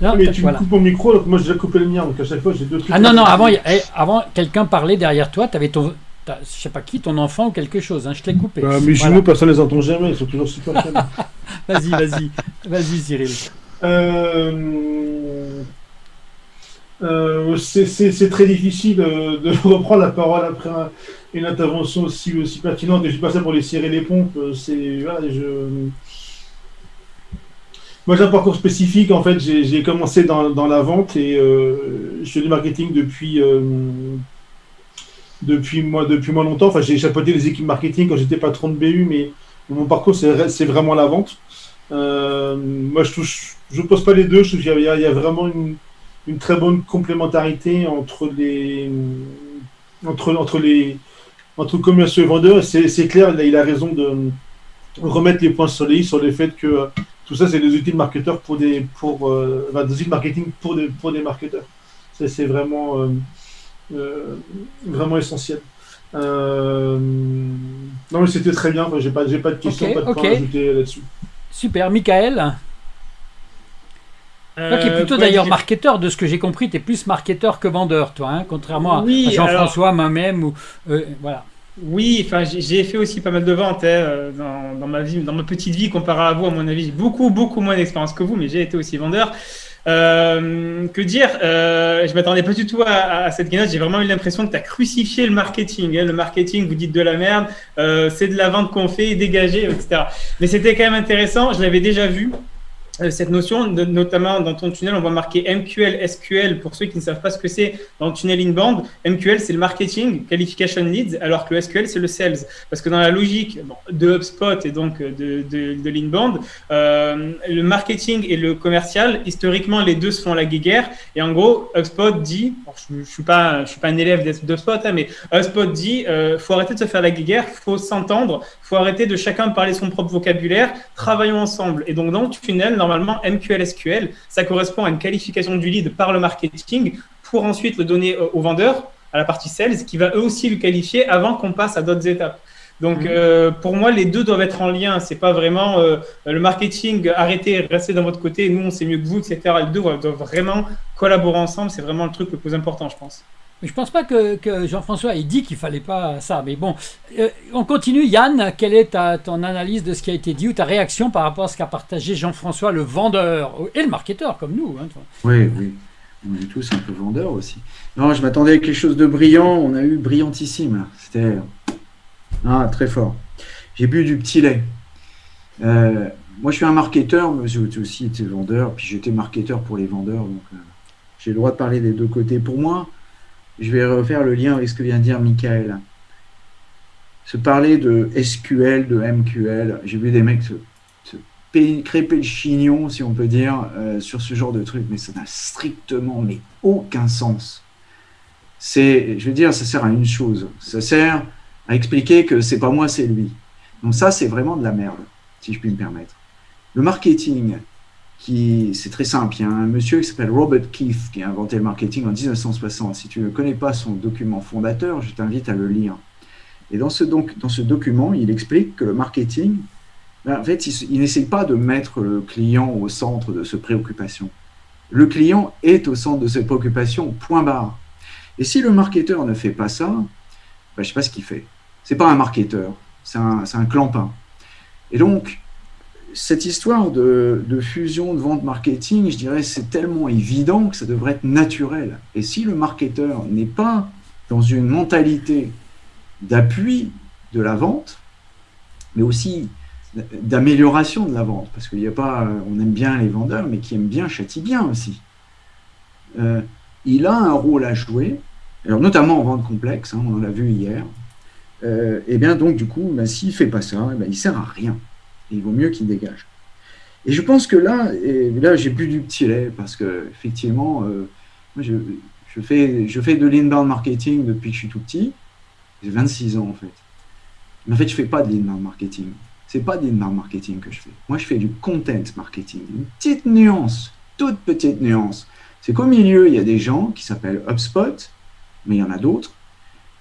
Mais tu voilà. coupes mon micro, donc moi j'ai coupé le mien, donc à chaque fois j'ai deux trucs. Ah non, non, avant, eh, avant quelqu'un parlait derrière toi, tu avais ton. Je sais pas qui, ton enfant ou quelque chose, hein, je t'ai coupé. Bah, mes jumeaux, personne ne les entend jamais, ils sont toujours super Vas-y, vas-y, vas-y, Cyril. Euh... Euh, c'est très difficile de reprendre la parole après un, une intervention aussi, pertinente. Et je dis pas ça pour les serrer les pompes. Euh, c'est voilà. Moi, j'ai un parcours spécifique. En fait, j'ai commencé dans, la vente et euh, je fais du marketing depuis euh, depuis moi depuis moi longtemps. Enfin, j'ai chapeauté les équipes marketing quand j'étais patron de BU, mais mon parcours c'est vraiment la vente. moi, je touche, je pose pas les deux. Je trouve qu'il y, y, a vraiment une, une très bonne complémentarité entre les entre entre les entre commerciaux et vendeurs. C'est clair, il a raison de remettre les points sur les sur le fait que euh, tout ça, c'est des outils de marketeurs pour des, pour, euh, des outils de marketing pour des, pour des marketeurs. C'est vraiment, euh, vraiment essentiel. non, mais c'était très bien. J'ai pas, pas de questions, pas de points à ajouter là-dessus. Super, Michael? Toi qui es plutôt d'ailleurs marketeur, de ce que j'ai compris, tu es plus marketeur que vendeur, toi, hein, contrairement à Jean-François, moi-même. Ou, euh, voilà. Oui, enfin, j'ai fait aussi pas mal de ventes hein, euh, dans, ma vie, dans ma petite vie, comparé à vous, à mon avis. J'ai beaucoup, beaucoup moins d'expérience que vous, mais j'ai été aussi vendeur. Euh, que dire euh, Je m'attendais pas du tout à, cette keynote. J'ai vraiment eu l'impression que tu as crucifié le marketing. Hein. Le marketing, vous dites de la merde, c'est de la vente qu'on fait, dégagé, etc. Mais c'était quand même intéressant. Je l'avais déjà vu. Euh, cette notion, de, notamment dans ton tunnel, on voit marquer MQL, SQL. Pour ceux qui ne savent pas ce que c'est dans le tunnel inbound, MQL, c'est le marketing, qualification leads, alors que le SQL, c'est le sales. Parce que dans la logique de HubSpot et donc de, de, de l'inbound, euh, le marketing et le commercial, historiquement, les deux se font la guéguerre. Et en gros, HubSpot dit, je ne suis, pas, suis pas un élève d'HubSpot, hein, mais HubSpot dit, euh, faut arrêter de se faire la guéguerre, faut s'entendre, faut arrêter de chacun parler son propre vocabulaire, travaillons ensemble. Et donc, dans le tunnel, normalement, MQL SQL, ça correspond à une qualification du lead par le marketing pour ensuite le donner au vendeur à la partie sales qui va eux aussi le qualifier avant qu'on passe à d'autres étapes. Donc, Mhm. euh, pour moi, les deux doivent être en lien. C'est pas vraiment euh, le marketing, arrêtez, restez dans votre côté, nous, on sait mieux que vous, etc. Les deux doivent vraiment collaborer ensemble. C'est vraiment le truc le plus important, je pense. Mais je pense pas que, Jean-François ait dit qu'il fallait pas ça. Mais bon, euh, on continue. Yann, quelle est ta, ton analyse de ce qui a été dit ou ta réaction par rapport à ce qu'a partagé Jean-François, le vendeur? Et le marketeur comme nous hein. Oui, oui. On est tous un peu vendeurs aussi. Non, je m'attendais à quelque chose de brillant. On a eu brillantissime. C'était ah, très fort. J'ai bu du petit lait. Euh, moi, je suis un marketeur, mais j'ai aussi été vendeur. Puis j'étais marketeur pour les vendeurs. Donc, euh, j'ai le droit de parler des deux côtés. Pour moi, je vais refaire le lien avec ce que vient de dire Michael. Se parler de SQL, de MQL. J'ai vu des mecs se, se crêper le chignon, si on peut dire, euh, sur ce genre de truc, mais ça n'a strictement mais aucun sens. C'est, je veux dire, ça sert à une chose. Ça sert à expliquer que c'est pas moi, c'est lui. Donc ça, c'est vraiment de la merde, si je puis me permettre. Le marketing, qui, c'est très simple. Il y a un monsieur qui s'appelle Robert Keith qui a inventé le marketing en 1960. Si tu ne connais pas son document fondateur, je t'invite à le lire. Et dans ce, document, il explique que le marketing, ben, en fait, il, il n'essaye pas de mettre le client au centre de ses préoccupations. Le client est au centre de ses préoccupations, point barre. Et si le marketeur ne fait pas ça, ben, je ne sais pas ce qu'il fait. C'est pas un marketeur, c'est un clampin. Et donc, cette histoire de, fusion de vente marketing, je dirais, c'est tellement évident que ça devrait être naturel. Et si le marketeur n'est pas dans une mentalité d'appui de la vente, mais aussi d'amélioration de la vente, parce qu'il n'y a pas, on aime bien les vendeurs, mais qui aiment bien châtie bien aussi. Euh, il a un rôle à jouer, notamment en vente complexe, hein, on l'a vu hier. Euh, et bien donc du coup, ben, s'il fait pas ça, eh ben, il sert à rien. Il vaut mieux qu'il dégage. Et je pense que là, là j'ai bu du petit lait parce que effectivement, euh, je fais, je fais de l'inbound marketing depuis que je suis tout petit. J'ai 26 ans en fait. Mais en fait, je fais pas de l'inbound marketing. C'est pas de l'inbound marketing que je fais. Moi, je fais du content marketing. Une petite nuance, toute petite nuance. C'est qu'au milieu, il y a des gens qui s'appellent HubSpot, mais il y en a d'autres,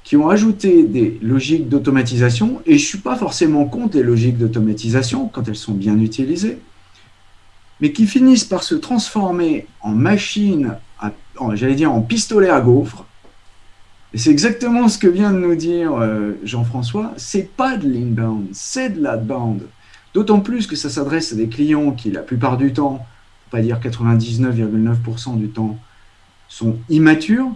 qui ont ajouté des logiques d'automatisation, et je ne suis pas forcément contre les logiques d'automatisation quand elles sont bien utilisées, mais qui finissent par se transformer en machine, à- en- j'allais dire en pistolet à gaufres. Et c'est exactement ce que vient de nous dire euh, Jean-François, c'est pas de l'inbound, c'est de l'outbound. D'autant plus que ça s'adresse à des clients qui, la plupart du temps, pour pas dire 99,9% du temps, sont immatures,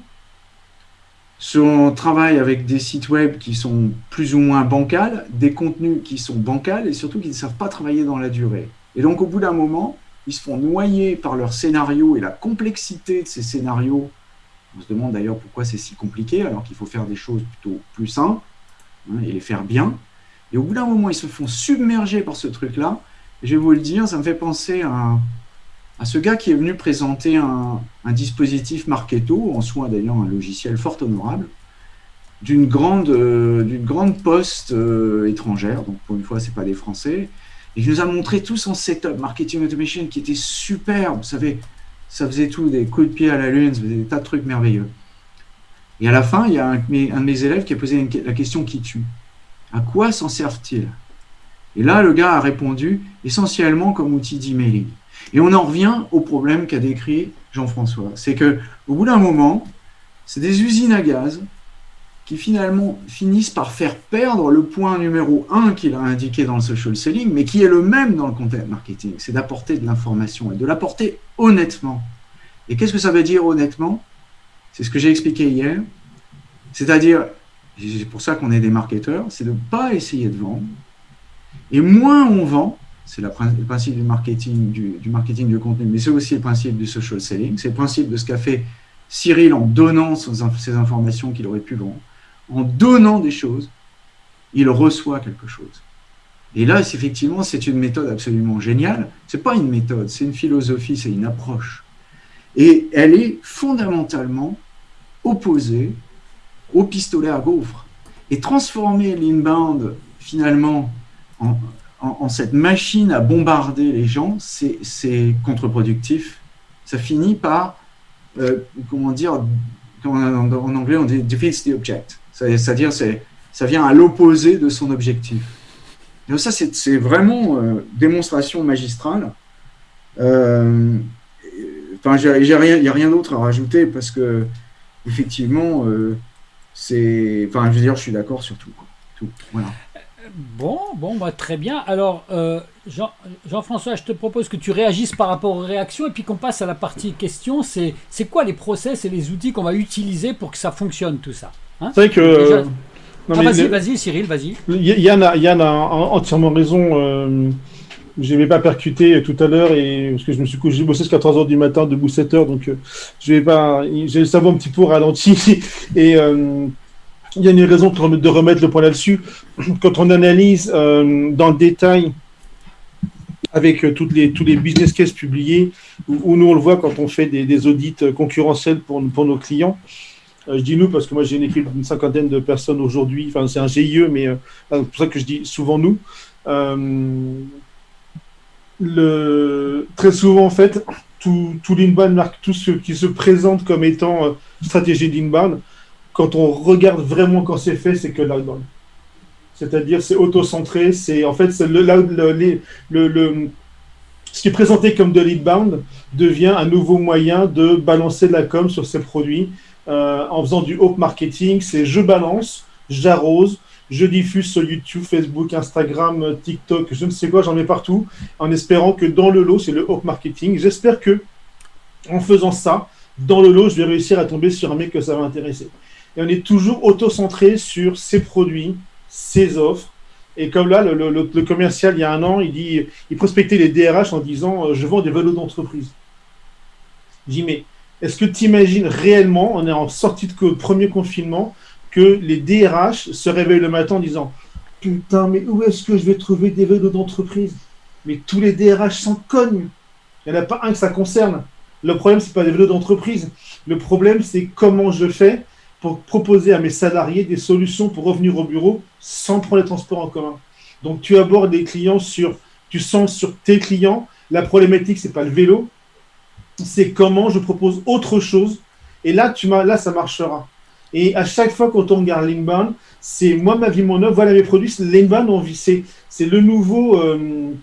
on travaille avec des sites web qui sont plus ou moins bancals, des contenus qui sont bancals et surtout qui ne savent pas travailler dans la durée. Et donc au bout d'un moment, ils se font noyer par leurs scénarios et la complexité de ces scénarios. On se demande d'ailleurs pourquoi c'est si compliqué alors qu'il faut faire des choses plutôt plus simples hein, et les faire bien. Et au bout d'un moment, ils se font submerger par ce truc-là. Je vais vous le dire, ça me fait penser à, un- à ce gars qui est venu présenter un, dispositif Marketo, en soi d'ailleurs un logiciel fort honorable, d'une grande, euh, poste euh, étrangère, donc pour une fois, c'est pas des Français, et il nous a montré tout son setup marketing automation qui était superbe, vous savez, ça faisait tout, des coups de pied à la lune, ça faisait des tas de trucs merveilleux. Et à la fin, il y a un, de mes- élèves qui a posé la question qui tue. À quoi s'en servent-ils? Et là, le gars a répondu essentiellement comme outil d'emailing. Et on en revient au problème qu'a décrit Jean-François. C'est que au bout d'un moment, c'est des usines à gaz qui finalement finissent par faire perdre le point numéro un qu'il a indiqué dans le social selling, mais qui est le même dans le content marketing. C'est d'apporter de l'information et de l'apporter honnêtement. Et qu'est-ce que ça veut dire honnêtement? C'est ce que j'ai expliqué hier. C'est-à-dire, c'est pour ça qu'on est des marketeurs, c'est de ne pas essayer de vendre. Et moins on vend, c'est le principe du marketing, du, marketing du contenu, mais c'est aussi le principe du social selling. C'est le principe de ce qu'a fait Cyril en donnant ses informations qu'il aurait pu vendre. En donnant des choses, il reçoit quelque chose. Et là, effectivement, c'est une méthode absolument géniale. C'est pas une méthode, c'est une philosophie, c'est une approche. Et elle est fondamentalement opposée au pistolet à gaufres. Et transformer l'inbound finalement en, en- cette machine à bombarder les gens, c'est- contre-productif. Ça finit par, euh, comment dire, en, anglais, on dit defeats the object. C'est-à-dire, ça vient à l'opposé de son objectif. Donc ça, c'est vraiment euh, démonstration magistrale. Euh, enfin, il n'y a rien d'autre à rajouter parce que, effectivement, c'est. Enfin, je veux dire, je suis d'accord sur tout. tout. Voilà. Bon, bon, bah, très bien. Alors, euh, Jean, Jean-François, je te propose que tu réagisses par rapport aux réactions et puis qu'on passe à la partie question. C'est, quoi les process et les outils qu'on va utiliser pour que ça fonctionne tout ça hein? C'est vrai que. Ah, vas-y, vas-y, Cyril, vas-y. Yann a, Yann a entièrement raison. Euh, je n'avais pas percuté tout à l'heure et parce que je me suis couché, j'ai bossé jusqu'à 3 heures du matin, debout 7 heures, donc euh, je vais pas, j'ai le cerveau un petit peu ralenti et euh, il y a une raison de remettre le point là-dessus. Quand on analyse euh, dans le détail avec euh, les, tous les business cases publiés, où, nous on le voit quand on fait des, audits concurrentiels pour, pour nos clients. Euh, je dis nous parce que moi j'ai une équipe d'une cinquantaine de personnes aujourd'hui, enfin c'est un GIE, mais c'est pour ça que je dis souvent nous. très souvent en fait, tout, tout l'inbound, tout ce qui se présente comme étant stratégie d'inbound, quand on regarde vraiment quand c'est fait, c'est que l'outbound. C'est-à-dire, c'est auto-centré, c'est en fait, c'est le, le, ce qui est présenté comme de l'inbound devient un nouveau moyen de balancer de la com sur ses produits euh, en faisant du up marketing. C'est je balance, j'arrose, je diffuse sur YouTube, Facebook, Instagram, TikTok, je ne sais quoi, j'en mets partout, en espérant que dans le lot, c'est le up marketing. J'espère que en faisant ça, dans le lot, je vais réussir à tomber sur un mec que ça va intéresser et on est toujours auto-centré sur ses produits, ses offres. Et comme là, le, commercial, il y a un an, il dit, il prospectait les DRH en disant euh, Je vends des vélos d'entreprise. Je dis Mais est-ce que tu imagines réellement, on est en sortie de premier confinement, que les DRH se réveillent le matin en disant Putain, mais où est-ce que je vais trouver des vélos d'entreprise? Mais tous les DRH s'en cognent. Il n'y en a pas un que ça concerne. Le problème, ce n'est pas des vélos d'entreprise. Le problème, c'est comment je fais proposer à mes salariés des solutions pour revenir au bureau sans prendre les transports en commun. Donc tu abordes les clients sur, tu sens sur tes clients, la problématique c'est pas le vélo, c'est comment je propose autre chose. Et là, tu là ça marchera. Et à chaque fois quand on regarde l'inbound, c'est moi ma vie mon œuvre, voilà mes produits. L'inbound, c'est c'est le nouveau. Euh,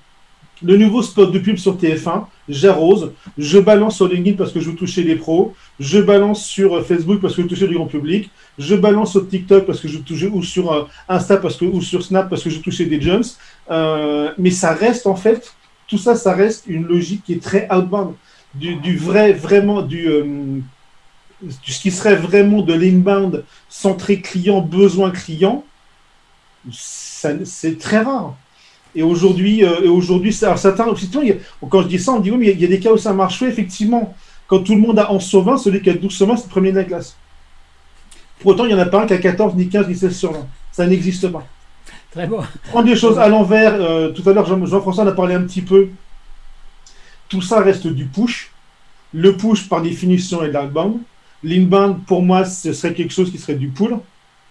le nouveau spot de pub sur TF1, j'arrose, je balance sur LinkedIn parce que je veux toucher les pros, je balance sur euh, Facebook parce que je veux toucher grand public, je balance sur TikTok parce que je veux ou sur euh, Insta parce que, ou sur Snap parce que je veux toucher des jumps. Euh, mais ça reste en fait, tout ça, ça reste une logique qui est très outbound. Du, vrai, vraiment, du, ce qui serait vraiment de l'inbound centré client, besoin client, c'est très rare. Et aujourd'hui, euh, aujourd'hui, certains, quand je dis ça, on dit oui, mais il y a des cas où ça marche. effectivement, quand tout le monde a en sauvin, celui qui a 12 sur c'est le premier de la classe. Pour autant, il n'y en a pas un qui a 14, ni 15, ni 16 sur 20. Ça n'existe pas. Très bon. Prendre des choses à l'envers. Euh, tout à l'heure, Jean-François en a parlé un petit peu. Tout ça reste du push. Le push, par définition, est de l'outbound. L'inbound, pour moi, ce serait quelque chose qui serait du pull.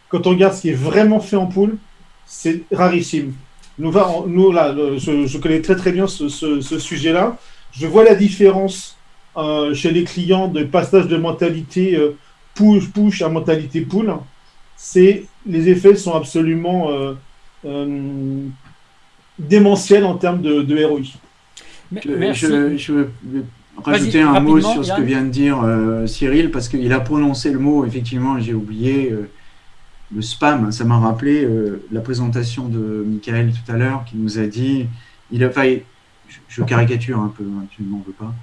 Quand on regarde ce qui est vraiment fait en pull, c'est rarissime. Nous, nous là, je, connais très très bien ce, sujet-là. Je vois la différence euh, chez les clients de passage de mentalité euh, push-push à mentalité pull. C'est les effets sont absolument euh, démentiels en termes de, ROI. Je, je, veux rajouter un mot sur ce que vient de dire Cyril, parce qu'il a prononcé le mot, effectivement, j'ai oublié, le spam, ça m'a rappelé euh, la présentation de Michael tout à l'heure qui nous a dit, il a failli, je, caricature un peu, hein, tu ne m'en veux pas,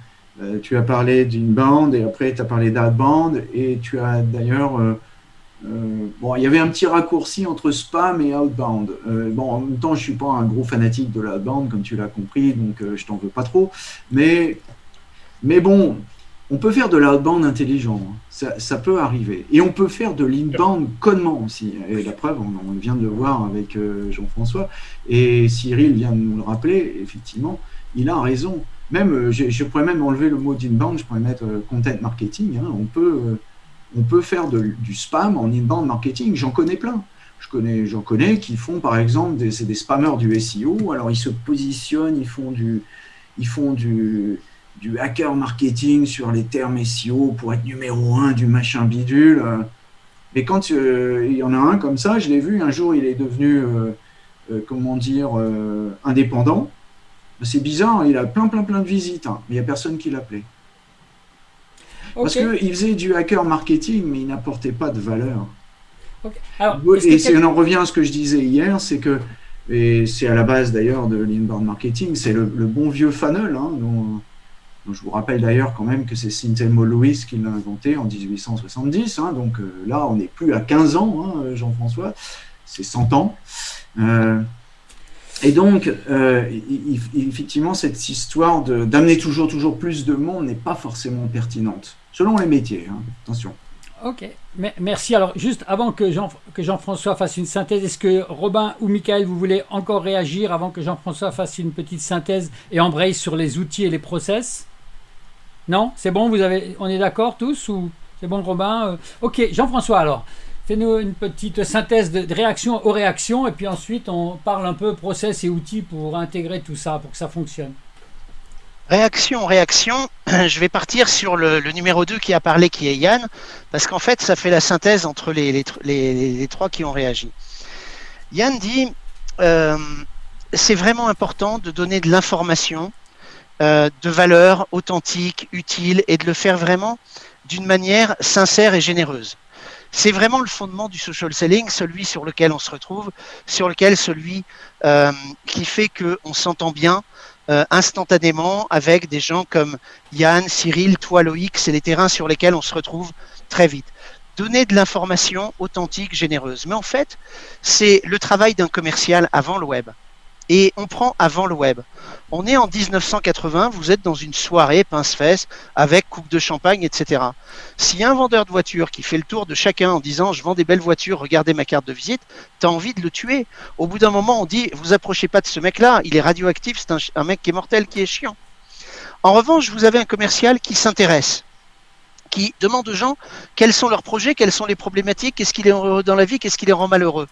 euh, tu as parlé d'une bande et après tu as parlé d'outbound et tu as d'ailleurs, euh, bon, il y avait un petit raccourci entre spam et outbound. bon, en même temps, je suis pas un gros fanatique de l'outbound comme tu l'as compris, donc je t'en veux pas trop, mais, mais bon, on peut faire de l'outbound intelligent, hein. ça, peut arriver. Et on peut faire de l'inbound connement aussi. Et la preuve, on, vient de le voir avec euh, Jean-François. Et Cyril vient de nous le rappeler, effectivement, il a raison. Même, euh, je, pourrais même enlever le mot d'inbound, je pourrais mettre euh, content marketing. Hein. On, peut, faire du spam en inbound marketing, j'en connais plein. Connais, j'en connais qui font par exemple, c'est des spammers du SEO, alors ils se positionnent, ils font du, du hacker marketing sur les termes SEO pour être numéro un du machin bidule. Mais quand il y en a un comme ça, je l'ai vu, un jour il est devenu, comment dire, indépendant. C'est bizarre, il a plein plein plein de visites, hein, mais il n'y a personne qui l'appelait. Parce qu'il faisait du hacker marketing, mais il n'apportait pas de valeur. et on en revient à ce que je disais hier, c'est que, et c'est à la base d'ailleurs de l'inbound marketing, c'est le, bon vieux funnel, hein, dont, je vous rappelle d'ailleurs quand même que c'est Sintelmo Lewis qui l'a inventé en 1870, hein, donc euh, là on n'est plus à 15 ans, hein, Jean-François, c'est 100 ans. Euh, et donc, euh, effectivement, cette histoire d'amener toujours, toujours plus de monde n'est pas forcément pertinente selon les métiers. Hein. Attention. Ok, merci. Alors, juste avant que Jean-François fasse une synthèse, est-ce que Robin ou Michael, vous voulez encore réagir avant que Jean-François fasse une petite synthèse et embraye sur les outils et les process? Non? C'est bon vous avez, On est d'accord tous ou C'est bon, Robin euh, Ok, Jean-François, alors, fais-nous une petite synthèse de, réaction aux réactions et puis ensuite on parle un peu process et outils pour intégrer tout ça, pour que ça fonctionne. Réaction, réaction, je vais partir sur le, numéro 2 qui a parlé, qui est Yann, parce qu'en fait, ça fait la synthèse entre les, les, trois qui ont réagi. Yann dit, euh, c'est vraiment important de donner de l'information euh, de valeur authentique, utile, et de le faire vraiment d'une manière sincère et généreuse. C'est vraiment le fondement du social selling, celui sur lequel on se retrouve, sur lequel celui euh, qui fait qu'on s'entend bien, euh, instantanément avec des gens comme Yann, Cyril, toi Loïc, c'est les terrains sur lesquels on se retrouve très vite. Donner de l'information authentique, généreuse. Mais en fait, c'est le travail d'un commercial avant le web et on prend avant le web. On est en 1980, vous êtes dans une soirée pince-fesse avec coupe de champagne, etc. A un vendeur de voitures qui fait le tour de chacun en disant je vends des belles voitures, regardez ma carte de visite, tu as envie de le tuer. Au bout d'un moment, on dit vous approchez pas de ce mec-là, il est radioactif, c'est un, un mec qui est mortel, qui est chiant. En revanche, vous avez un commercial qui s'intéresse qui demande aux gens quels sont leurs projets, quelles sont les problématiques, qu'est-ce qui les rend heureux dans la vie, qu'est-ce qui les rend malheureux.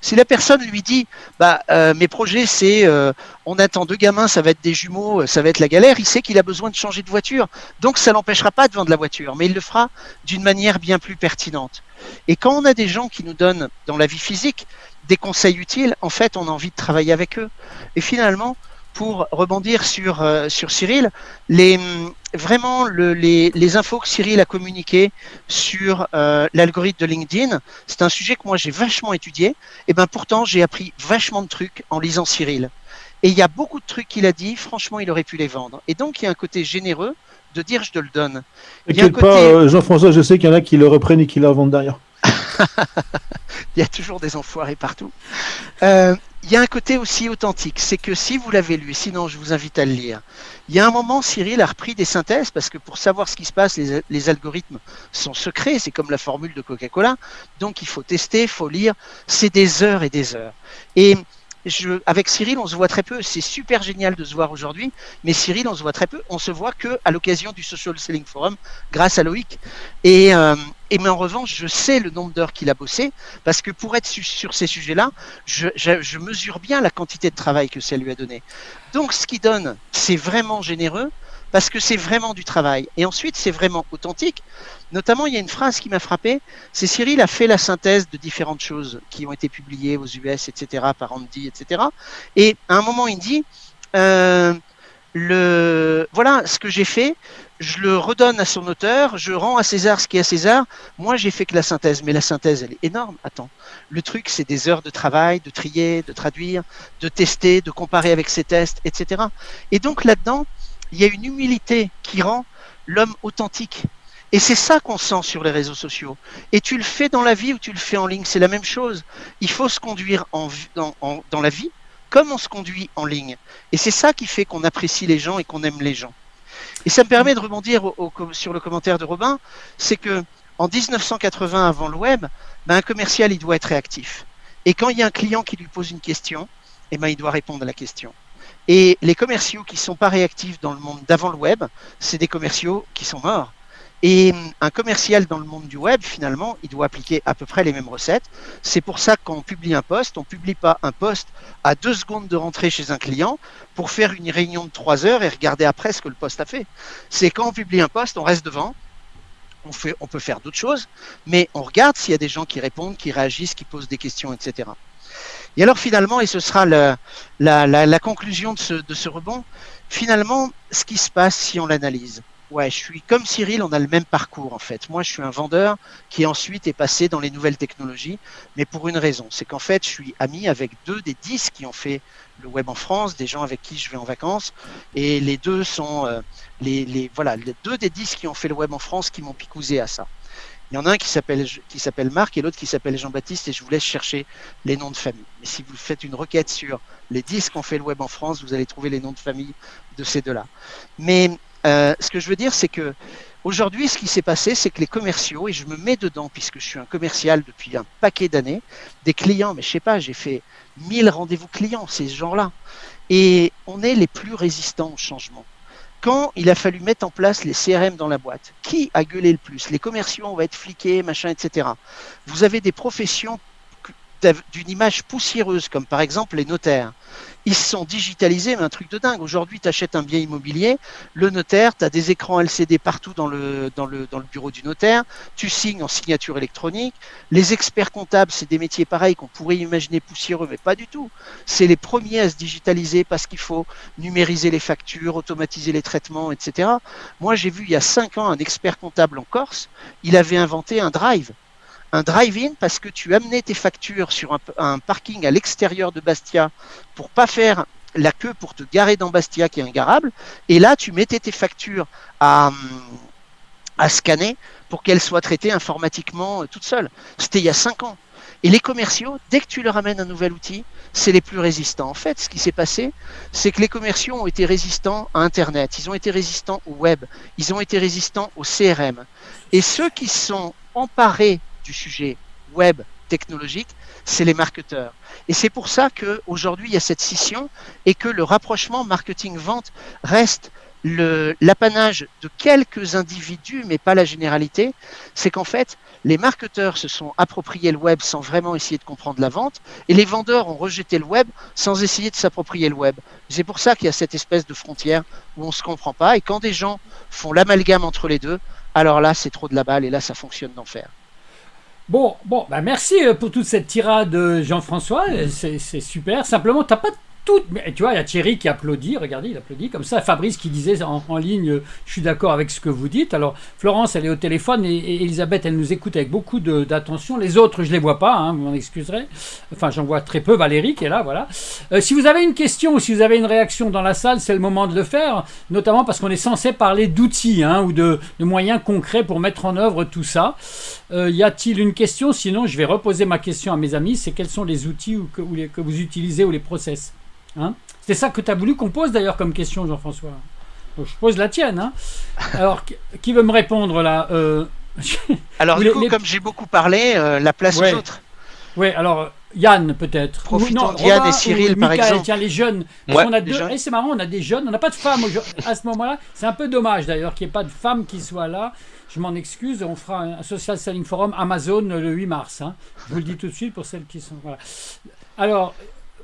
Si la personne lui dit, bah, euh, mes projets, c'est, euh, on attend deux gamins, ça va être des jumeaux, ça va être la galère, il sait qu'il a besoin de changer de voiture. Donc ça l'empêchera pas de vendre la voiture, mais il le fera d'une manière bien plus pertinente. Et quand on a des gens qui nous donnent, dans la vie physique, des conseils utiles, en fait, on a envie de travailler avec eux. Et finalement, pour rebondir sur, euh, sur Cyril, les, vraiment le, les, les, infos que Cyril a communiquées sur euh, l'algorithme de LinkedIn, c'est un sujet que moi j'ai vachement étudié, et ben pourtant j'ai appris vachement de trucs en lisant Cyril. Et il y a beaucoup de trucs qu'il a dit, franchement il aurait pu les vendre. Et donc il y a un côté généreux de dire je te le donne. T'inquiète pas, euh, Jean-François, je sais qu'il y en a qui le reprennent et qui la vendent derrière. il y a toujours des enfoirés partout. Euh, il y a un côté aussi authentique, c'est que si vous l'avez lu, sinon je vous invite à le lire, il y a un moment, Cyril a repris des synthèses, parce que pour savoir ce qui se passe, les, algorithmes sont secrets, c'est comme la formule de Coca-Cola, donc il faut tester, il faut lire, c'est des heures et des heures. Et je, avec Cyril, on se voit très peu. C'est super génial de se voir aujourd'hui, mais Cyril, on se voit très peu. On se voit que à l'occasion du Social Selling Forum, grâce à Loïc. Et, euh, et mais en revanche, je sais le nombre d'heures qu'il a bossé, parce que pour être sur ces sujets-là, je, mesure bien la quantité de travail que ça lui a donné. Donc, ce qu'il donne, c'est vraiment généreux, parce que c'est vraiment du travail. Et ensuite, c'est vraiment authentique. Notamment, il y a une phrase qui m'a frappé, c'est Cyril a fait la synthèse de différentes choses qui ont été publiées aux US, etc., par Andy, etc. Et à un moment, il dit, euh, le, voilà ce que j'ai fait, je le redonne à son auteur, je rends à César ce qui est à César. Moi, j'ai fait que la synthèse, mais la synthèse, elle est énorme. Attends, le truc, c'est des heures de travail, de trier, de traduire, de tester, de comparer avec ses tests, etc. Et donc là-dedans, il y a une humilité qui rend l'homme authentique. Et c'est ça qu'on sent sur les réseaux sociaux. Et tu le fais dans la vie ou tu le fais en ligne, c'est la même chose. Il faut se conduire dans la vie comme on se conduit en ligne. Et c'est ça qui fait qu'on apprécie les gens et qu'on aime les gens. Et ça me permet de rebondir sur le commentaire de Robin, c'est que en 1980, avant le web, ben, un commercial, il doit être réactif. Et quand il y a un client qui lui pose une question, eh ben, il doit répondre à la question. Et les commerciaux qui ne sont pas réactifs dans le monde d'avant le web, c'est des commerciaux qui sont morts. Et un commercial dans le monde du web, finalement, il doit appliquer à peu près les mêmes recettes. C'est pour ça que quand on publie un poste, on ne publie pas un poste à deux secondes de rentrer chez un client pour faire une réunion de trois heures et regarder après ce que le poste a fait. C'est quand on publie un poste, on reste devant, on, peut faire d'autres choses, mais on regarde s'il y a des gens qui répondent, qui réagissent, qui posent des questions, etc. Et alors finalement, et ce sera la, conclusion de ce rebond, finalement, ce qui se passe si on l'analyse? Ouais, je suis comme Cyril, on a le même parcours en fait. Moi, je suis un vendeur qui ensuite est passé dans les nouvelles technologies, mais pour une raison, c'est qu'en fait, je suis ami avec deux des dix qui ont fait le web en France, des gens avec qui je vais en vacances, et les deux sont euh, les, voilà, deux des dix qui ont fait le web en France qui m'ont picousé à ça. Il y en a un qui s'appelle Marc et l'autre qui s'appelle Jean-Baptiste et je vous laisse chercher les noms de famille. Mais si vous faites une requête sur les dix qui ont fait le web en France, vous allez trouver les noms de famille de ces deux-là. Mais euh, ce que je veux dire, c'est que aujourd'hui, ce qui s'est passé, c'est que les commerciaux, et je me mets dedans puisque je suis un commercial depuis un paquet d'années, des clients, mais je sais pas, j'ai fait 1000 rendez-vous clients, ces gens-là. Et on est les plus résistants au changement. Quand il a fallu mettre en place les CRM dans la boîte, qui a gueulé le plus? Les commerciaux, on va être fliqués, machin, etc. Vous avez des professions d'une image poussiéreuse, comme par exemple les notaires. Ils se sont digitalisés, mais un truc de dingue. Aujourd'hui, tu achètes un bien immobilier, le notaire, tu as des écrans LCD partout dans le, bureau du notaire, tu signes en signature électronique. Les experts comptables, c'est des métiers pareils qu'on pourrait imaginer poussiéreux, mais pas du tout. C'est les premiers à se digitaliser parce qu'il faut numériser les factures, automatiser les traitements, etc. Moi, j'ai vu il y a cinq ans un expert comptable en Corse, il avait inventé un drive un drive-in parce que tu amenais tes factures sur un, parking à l'extérieur de Bastia pour pas faire la queue pour te garer dans Bastia qui est ingarable. Et là, tu mettais tes factures à, à scanner pour qu'elles soient traitées informatiquement euh, toutes seules. C'était il y a cinq ans. Et les commerciaux, dès que tu leur amènes un nouvel outil, c'est les plus résistants. En fait, ce qui s'est passé, c'est que les commerciaux ont été résistants à Internet, ils ont été résistants au web, ils ont été résistants au CRM. Et ceux qui sont emparés du sujet web technologique, c'est les marketeurs. Et c'est pour ça qu'aujourd'hui, il y a cette scission et que le rapprochement marketing-vente reste l'apanage de quelques individus, mais pas la généralité. C'est qu'en fait, les marketeurs se sont appropriés le web sans vraiment essayer de comprendre la vente, et les vendeurs ont rejeté le web sans essayer de s'approprier le web. C'est pour ça qu'il y a cette espèce de frontière où on ne se comprend pas, et quand des gens font l'amalgame entre les deux, alors là, c'est trop de la balle, et là, ça fonctionne d'enfer. Bon, bon, bah merci euh, pour toute cette tirade, euh, Jean-François. C'est super. Simplement, t'as pas tout. Tu vois, il y a Thierry qui applaudit, regardez, il applaudit comme ça. Fabrice qui disait en, ligne Je suis d'accord avec ce que vous dites. Alors, Florence, elle est au téléphone et, Elisabeth, elle nous écoute avec beaucoup d'attention. Les autres, je ne les vois pas, hein, vous m'en excuserez. Enfin, j'en vois très peu. Valérie qui est là, voilà. Euh, si vous avez une question ou si vous avez une réaction dans la salle, c'est le moment de le faire, notamment parce qu'on est censé parler d'outils hein, ou de, moyens concrets pour mettre en œuvre tout ça. Euh, y a-t-il une question? Sinon, je vais reposer ma question à mes amis c'est quels sont les outils que vous utilisez ou les process? Hein c'est ça que tu as voulu qu'on pose d'ailleurs comme question, Jean-François. je pose la tienne. Hein. Alors, qui veut me répondre là euh, Alors, du coup, comme j'ai beaucoup parlé, euh, la place aux autres. Oui, alors Yann peut-être. Profitons Yann et Cyril par exemple. Tiens, les jeunes. on a deux... Eh, c'est marrant, on a des jeunes, on n'a pas de femmes à ce moment-là. C'est un peu dommage d'ailleurs qu'il n'y ait pas de femmes qui soient là. Je m'en excuse, on fera un Social Selling Forum Amazon le 8 mars. Hein. Je vous le dis tout de suite pour celles qui sont. Voilà. Alors,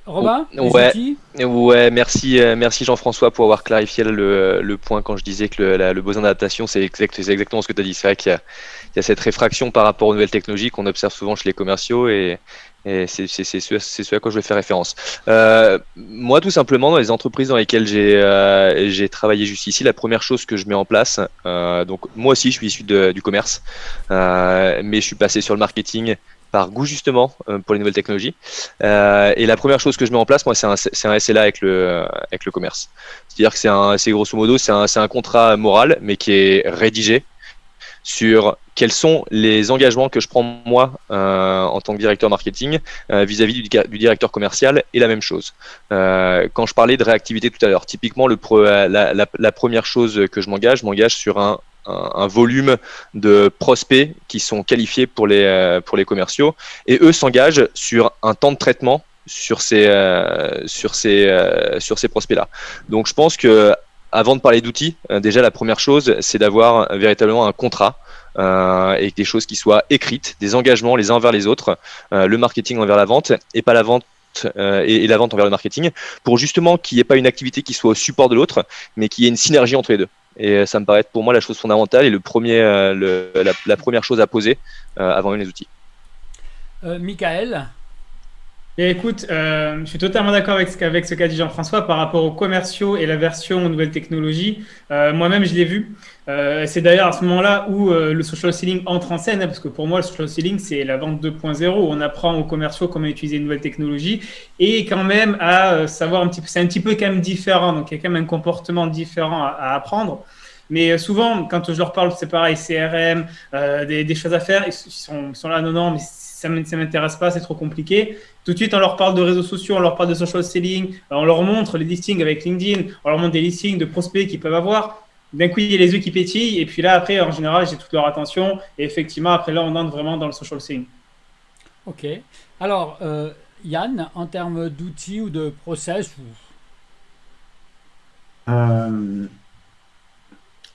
Robin ouais, ouais, merci, euh, merci Jean-François pour avoir clarifié le, point quand je disais que le, besoin d'adaptation, c'est exactement ce que tu as dit. C'est vrai qu'il y, a cette réfraction par rapport aux nouvelles technologies qu'on observe souvent chez les commerciaux et, c'est ce, à quoi je vais faire référence. Euh, moi, tout simplement, dans les entreprises dans lesquelles j'ai euh, travaillé jusqu'ici, la première chose que je mets en place, donc moi aussi, je suis issu du commerce, mais je suis passé sur le marketing par goût justement euh, pour les nouvelles technologies. Euh, et la première chose que je mets en place, moi, c'est un, un, SLA avec le, avec le commerce. C'est-à-dire que c'est grosso modo, c'est un, un, contrat moral, mais qui est rédigé sur quels sont les engagements que je prends moi euh, en tant que directeur marketing vis-à-vis du, directeur commercial et la même chose. quand je parlais de réactivité tout à l'heure, typiquement le la, la, la, première chose que je m'engage, je m'engage sur un un, volume de prospects qui sont qualifiés pour les, euh, pour les commerciaux et eux s'engagent sur un temps de traitement sur ces, euh, sur ces, euh, sur ces prospects-là. Donc je pense que avant de parler d'outils, déjà la première chose, c'est d'avoir véritablement un contrat et des choses qui soient écrites, des engagements les uns envers les autres, le marketing envers la vente et pas la vente et, la vente envers le marketing, pour justement qu'il n'y ait pas une activité qui soit au support de l'autre, mais qu'il y ait une synergie entre les deux. Et ça me paraît pour moi la chose fondamentale et le premier, la, première chose à poser avant même les outils. Michael écoute, euh, je suis totalement d'accord avec, avec ce qu'a dit Jean-François par rapport aux commerciaux et la version aux nouvelles technologies. Euh, moi-même, je l'ai vu. Euh, c'est d'ailleurs à ce moment-là où le social selling entre en scène, hein, parce que pour moi, le social selling, c'est la vente 2.0. On apprend aux commerciaux comment utiliser une nouvelle technologie et quand même à savoir un petit peu. C'est un petit peu quand même différent, donc il y a quand même un comportement différent à, apprendre. Mais souvent, quand je leur parle, c'est pareil, CRM, des, choses à faire, ils sont, ils sont là, non, non, mais ça ne m'intéresse pas, c'est trop compliqué. Tout de suite, on leur parle de réseaux sociaux, on leur parle de social selling, on leur montre les listings avec LinkedIn, on leur montre des listings de prospects qu'ils peuvent avoir. D'un coup, il y a les yeux qui pétillent, et puis là, après, en général, j'ai toute leur attention. Et effectivement, après là, on entre vraiment dans le social selling. Ok. Alors, euh, Yann, en termes d'outils ou de process euh,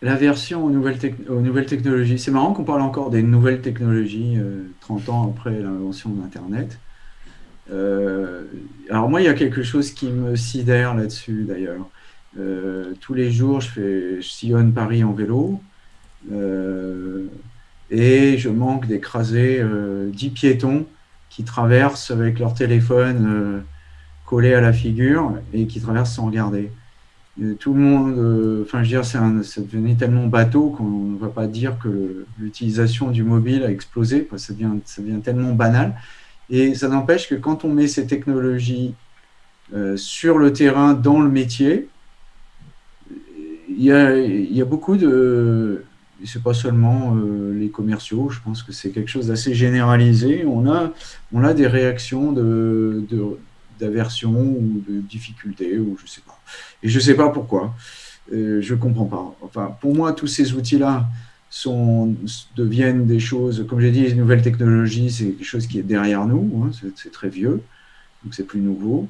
la version aux nouvelles, aux nouvelles technologies. C'est marrant qu'on parle encore des nouvelles technologies 30 euh, ans après l'invention d'Internet. Euh, alors moi, il y a quelque chose qui me sidère là-dessus d'ailleurs. Euh, tous les jours, je, fais, je sillonne Paris en vélo et je manque d'écraser 10 piétons qui traversent avec leur téléphone collé à la figure et qui traversent sans regarder tout le monde, euh, enfin, je veux dire, ça devenait tellement bateau qu'on ne va pas dire que l'utilisation du mobile a explosé, ça, devient, tellement banal. Et ça n'empêche que quand on met ces technologies euh, sur le terrain, dans le métier, il y a, y a beaucoup de. C'est pas seulement euh, les commerciaux, je pense que c'est quelque chose d'assez généralisé. On a, on a des réactions de d'aversion ou de difficulté, ou je sais pas. Et je sais pas pourquoi. Euh, je comprends pas. Enfin, pour moi, tous ces outils-là sont, deviennent des choses, comme j'ai dit, les nouvelles technologies, c'est quelque chose qui est derrière nous, hein, c'est très vieux, donc c'est plus nouveau.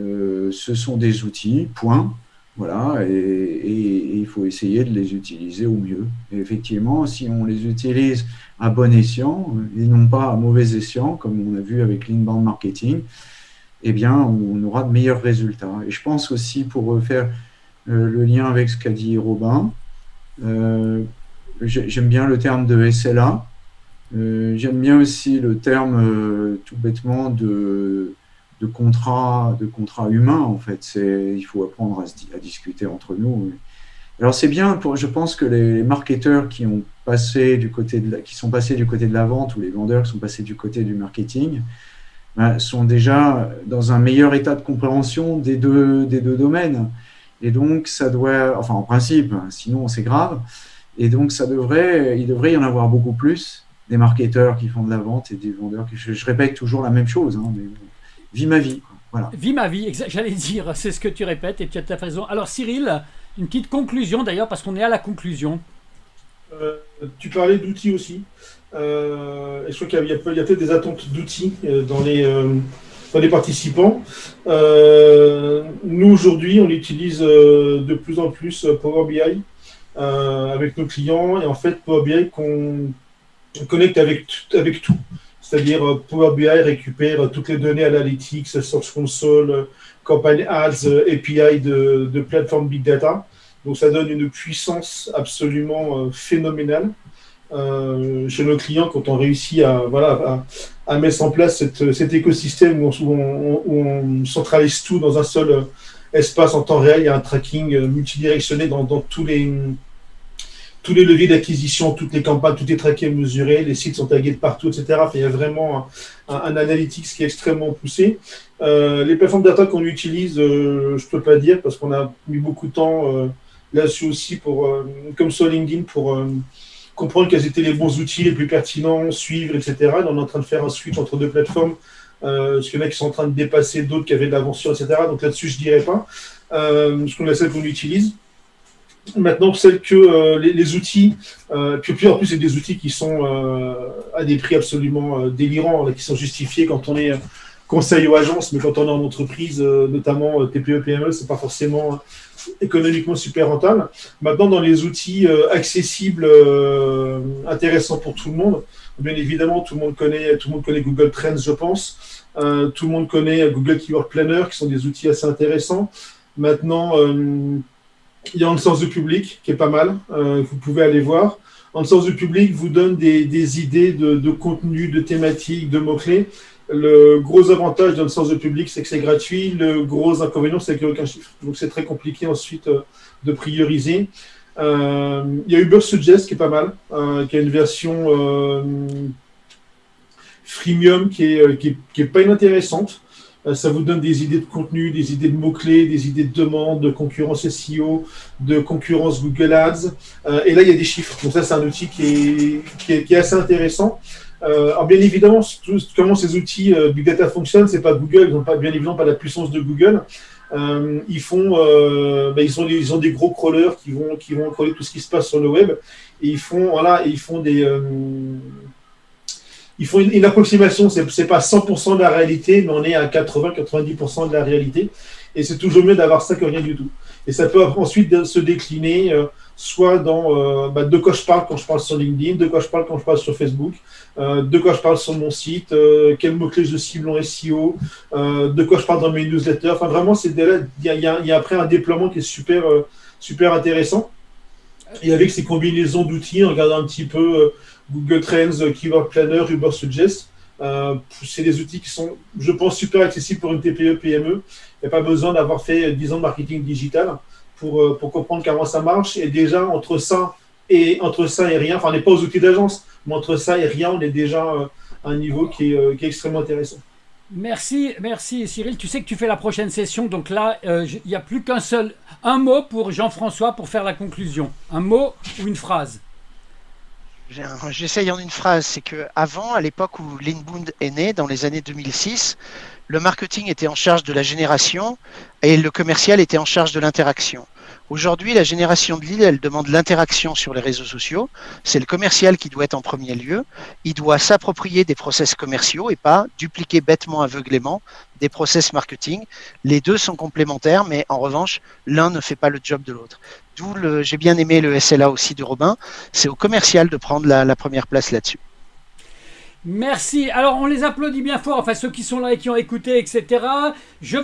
Euh, ce sont des outils, point. Voilà, et, il faut essayer de les utiliser au mieux. Et effectivement, si on les utilise à bon escient et non pas à mauvais escient, comme on a vu avec l'inbound marketing, eh bien, on aura de meilleurs résultats. Et je pense aussi, pour faire euh, le lien avec ce qu'a dit Robin, euh, j'aime bien le terme de SLA. Euh, j'aime bien aussi le terme, tout bêtement, de, de, contrat, de contrat humain, en fait. Il faut apprendre à, à, discuter entre nous. Alors, c'est bien, pour, je pense que les marketeurs qui, ont passé du côté de qui sont passés du côté de la vente ou les vendeurs qui sont passés du côté du marketing, ben, sont déjà dans un meilleur état de compréhension des deux, des deux domaines. Et donc, ça doit, enfin en principe, sinon c'est grave. Et donc, ça devrait, il devrait y en avoir beaucoup plus des marketeurs qui font de la vente et des vendeurs qui. Je, répète toujours la même chose, hein, mais vis ma vie. Voilà. Vis ma vie, j'allais dire, c'est ce que tu répètes et tu as raison. Alors, Cyril, une petite conclusion d'ailleurs, parce qu'on est à la conclusion. Euh, tu parlais d'outils aussi. Euh, je crois qu'il y a, peut-être des attentes d'outils euh, dans les, dans les participants. nous, aujourd'hui, on utilise de plus en plus Power BI avec nos clients. Et en fait, Power BI qu'on connecte avec, tout. C'est-à-dire Power BI récupère toutes les données analytics, Source Console, Campagne Ads, API de, plateforme Big Data. Donc ça donne une puissance absolument euh, phénoménale euh, chez nos clients quand on réussit à, voilà, à, mettre en place cet écosystème où on, où on, centralise tout dans un seul euh, espace en temps réel. Il y a un tracking multidirectionné dans, dans tous les tous les leviers d'acquisition, toutes les campagnes, tout est traqué, mesuré, les sites sont tagués de partout, etc. il y a vraiment un, un, analytics qui est extrêmement poussé. les plateformes data qu'on utilise, je ne peux pas dire parce qu'on a mis beaucoup de temps là-dessus aussi, pour, euh, comme sur LinkedIn, pour euh, comprendre quels étaient les bons outils les plus pertinents, suivre, etc. on est en train de faire un switch entre deux plateformes, euh, parce qu'il y en qui sont en train de dépasser d'autres qui avaient de l'aventure, etc. Donc là-dessus, je ne dirais pas. Euh, ce qu'on a celle qu'on utilise. Maintenant, celle que les, outils, puis, puis en plus, c'est des outils qui sont à des prix absolument délirants, qui sont justifiés quand on est conseil aux agences, mais quand on est en entreprise, notamment TPE, PME, c'est pas forcément économiquement super rentable. Maintenant, dans les outils accessibles, intéressants pour tout le monde, bien évidemment, tout le monde connaît, tout le monde connaît Google Trends, je pense. tout le monde connaît Google Keyword Planner, qui sont des outils assez intéressants. Maintenant, il y a le sens du public, qui est pas mal. vous pouvez aller voir en sens du public vous donne des, idées de, contenu, de thématiques, de mots-clés. Le gros avantage dans le sens du public, c'est que c'est gratuit. Le gros inconvénient, c'est qu'il n'y a aucun chiffre. Donc c'est très compliqué ensuite euh, de prioriser. Euh, il y a Uber Suggest qui est pas mal, euh, qui a une version freemium qui est, pas inintéressante. Ça vous donne des idées de contenu, des idées de mots-clés, des idées de demande, de concurrence SEO, de concurrence Google Ads. Et là, il y a des chiffres. Donc ça, c'est un outil qui est assez intéressant. Euh, alors bien évidemment, comment ces outils Big Data fonctionnent, c'est pas Google, ils n'ont pas bien évidemment pas la puissance de Google. ils font, ben, ils, ont, ils ont des gros crawlers qui vont, qui vont crawler tout ce qui se passe sur le web. Et ils font, voilà, ils font des, il faut une, approximation, ce n'est pas 100% de la réalité, mais on est à 80-90% de la réalité. Et c'est toujours mieux d'avoir ça que rien du tout. Et ça peut ensuite se décliner euh, soit dans euh, bah, de quoi je parle quand je parle sur LinkedIn, de quoi je parle quand je parle sur Facebook, euh, de quoi je parle sur mon site, quels mots-clés je cible en SEO, de quoi je parle dans mes newsletters. Enfin, vraiment, il y a, y a, après un déploiement qui est super, super intéressant. Et avec ces combinaisons d'outils, en regardant un petit peu Google Trends, Keyword Planner, Uber Suggest. Euh, c'est des outils qui sont, je pense, super accessibles pour une TPE, PME. Il n'y a pas besoin d'avoir fait 10 ans de marketing digital pour, euh, pour comprendre comment ça marche. Et déjà, entre ça et, entre ça et rien, enfin, on n'est pas aux outils d'agence, mais entre ça et rien, on est déjà euh, à un niveau qui est, qui est extrêmement intéressant. Merci, merci Cyril. Tu sais que tu fais la prochaine session, donc là, il n'y a plus qu'un seul, un mot pour Jean-François pour faire la conclusion. Un mot ou une phrase? J'essaye en une phrase, c'est que avant, à l'époque où Linbund est né, dans les années 2006, le marketing était en charge de la génération et le commercial était en charge de l'interaction. Aujourd'hui, la génération de Lille, elle demande l'interaction sur les réseaux sociaux. C'est le commercial qui doit être en premier lieu. Il doit s'approprier des process commerciaux et pas dupliquer bêtement, aveuglément des process marketing. Les deux sont complémentaires, mais en revanche, l'un ne fait pas le job de l'autre. D'où j'ai bien aimé le SLA aussi de Robin. C'est au commercial de prendre la première place là-dessus. Merci. Alors, on les applaudit bien fort, enfin ceux qui sont là et qui ont écouté, etc. Je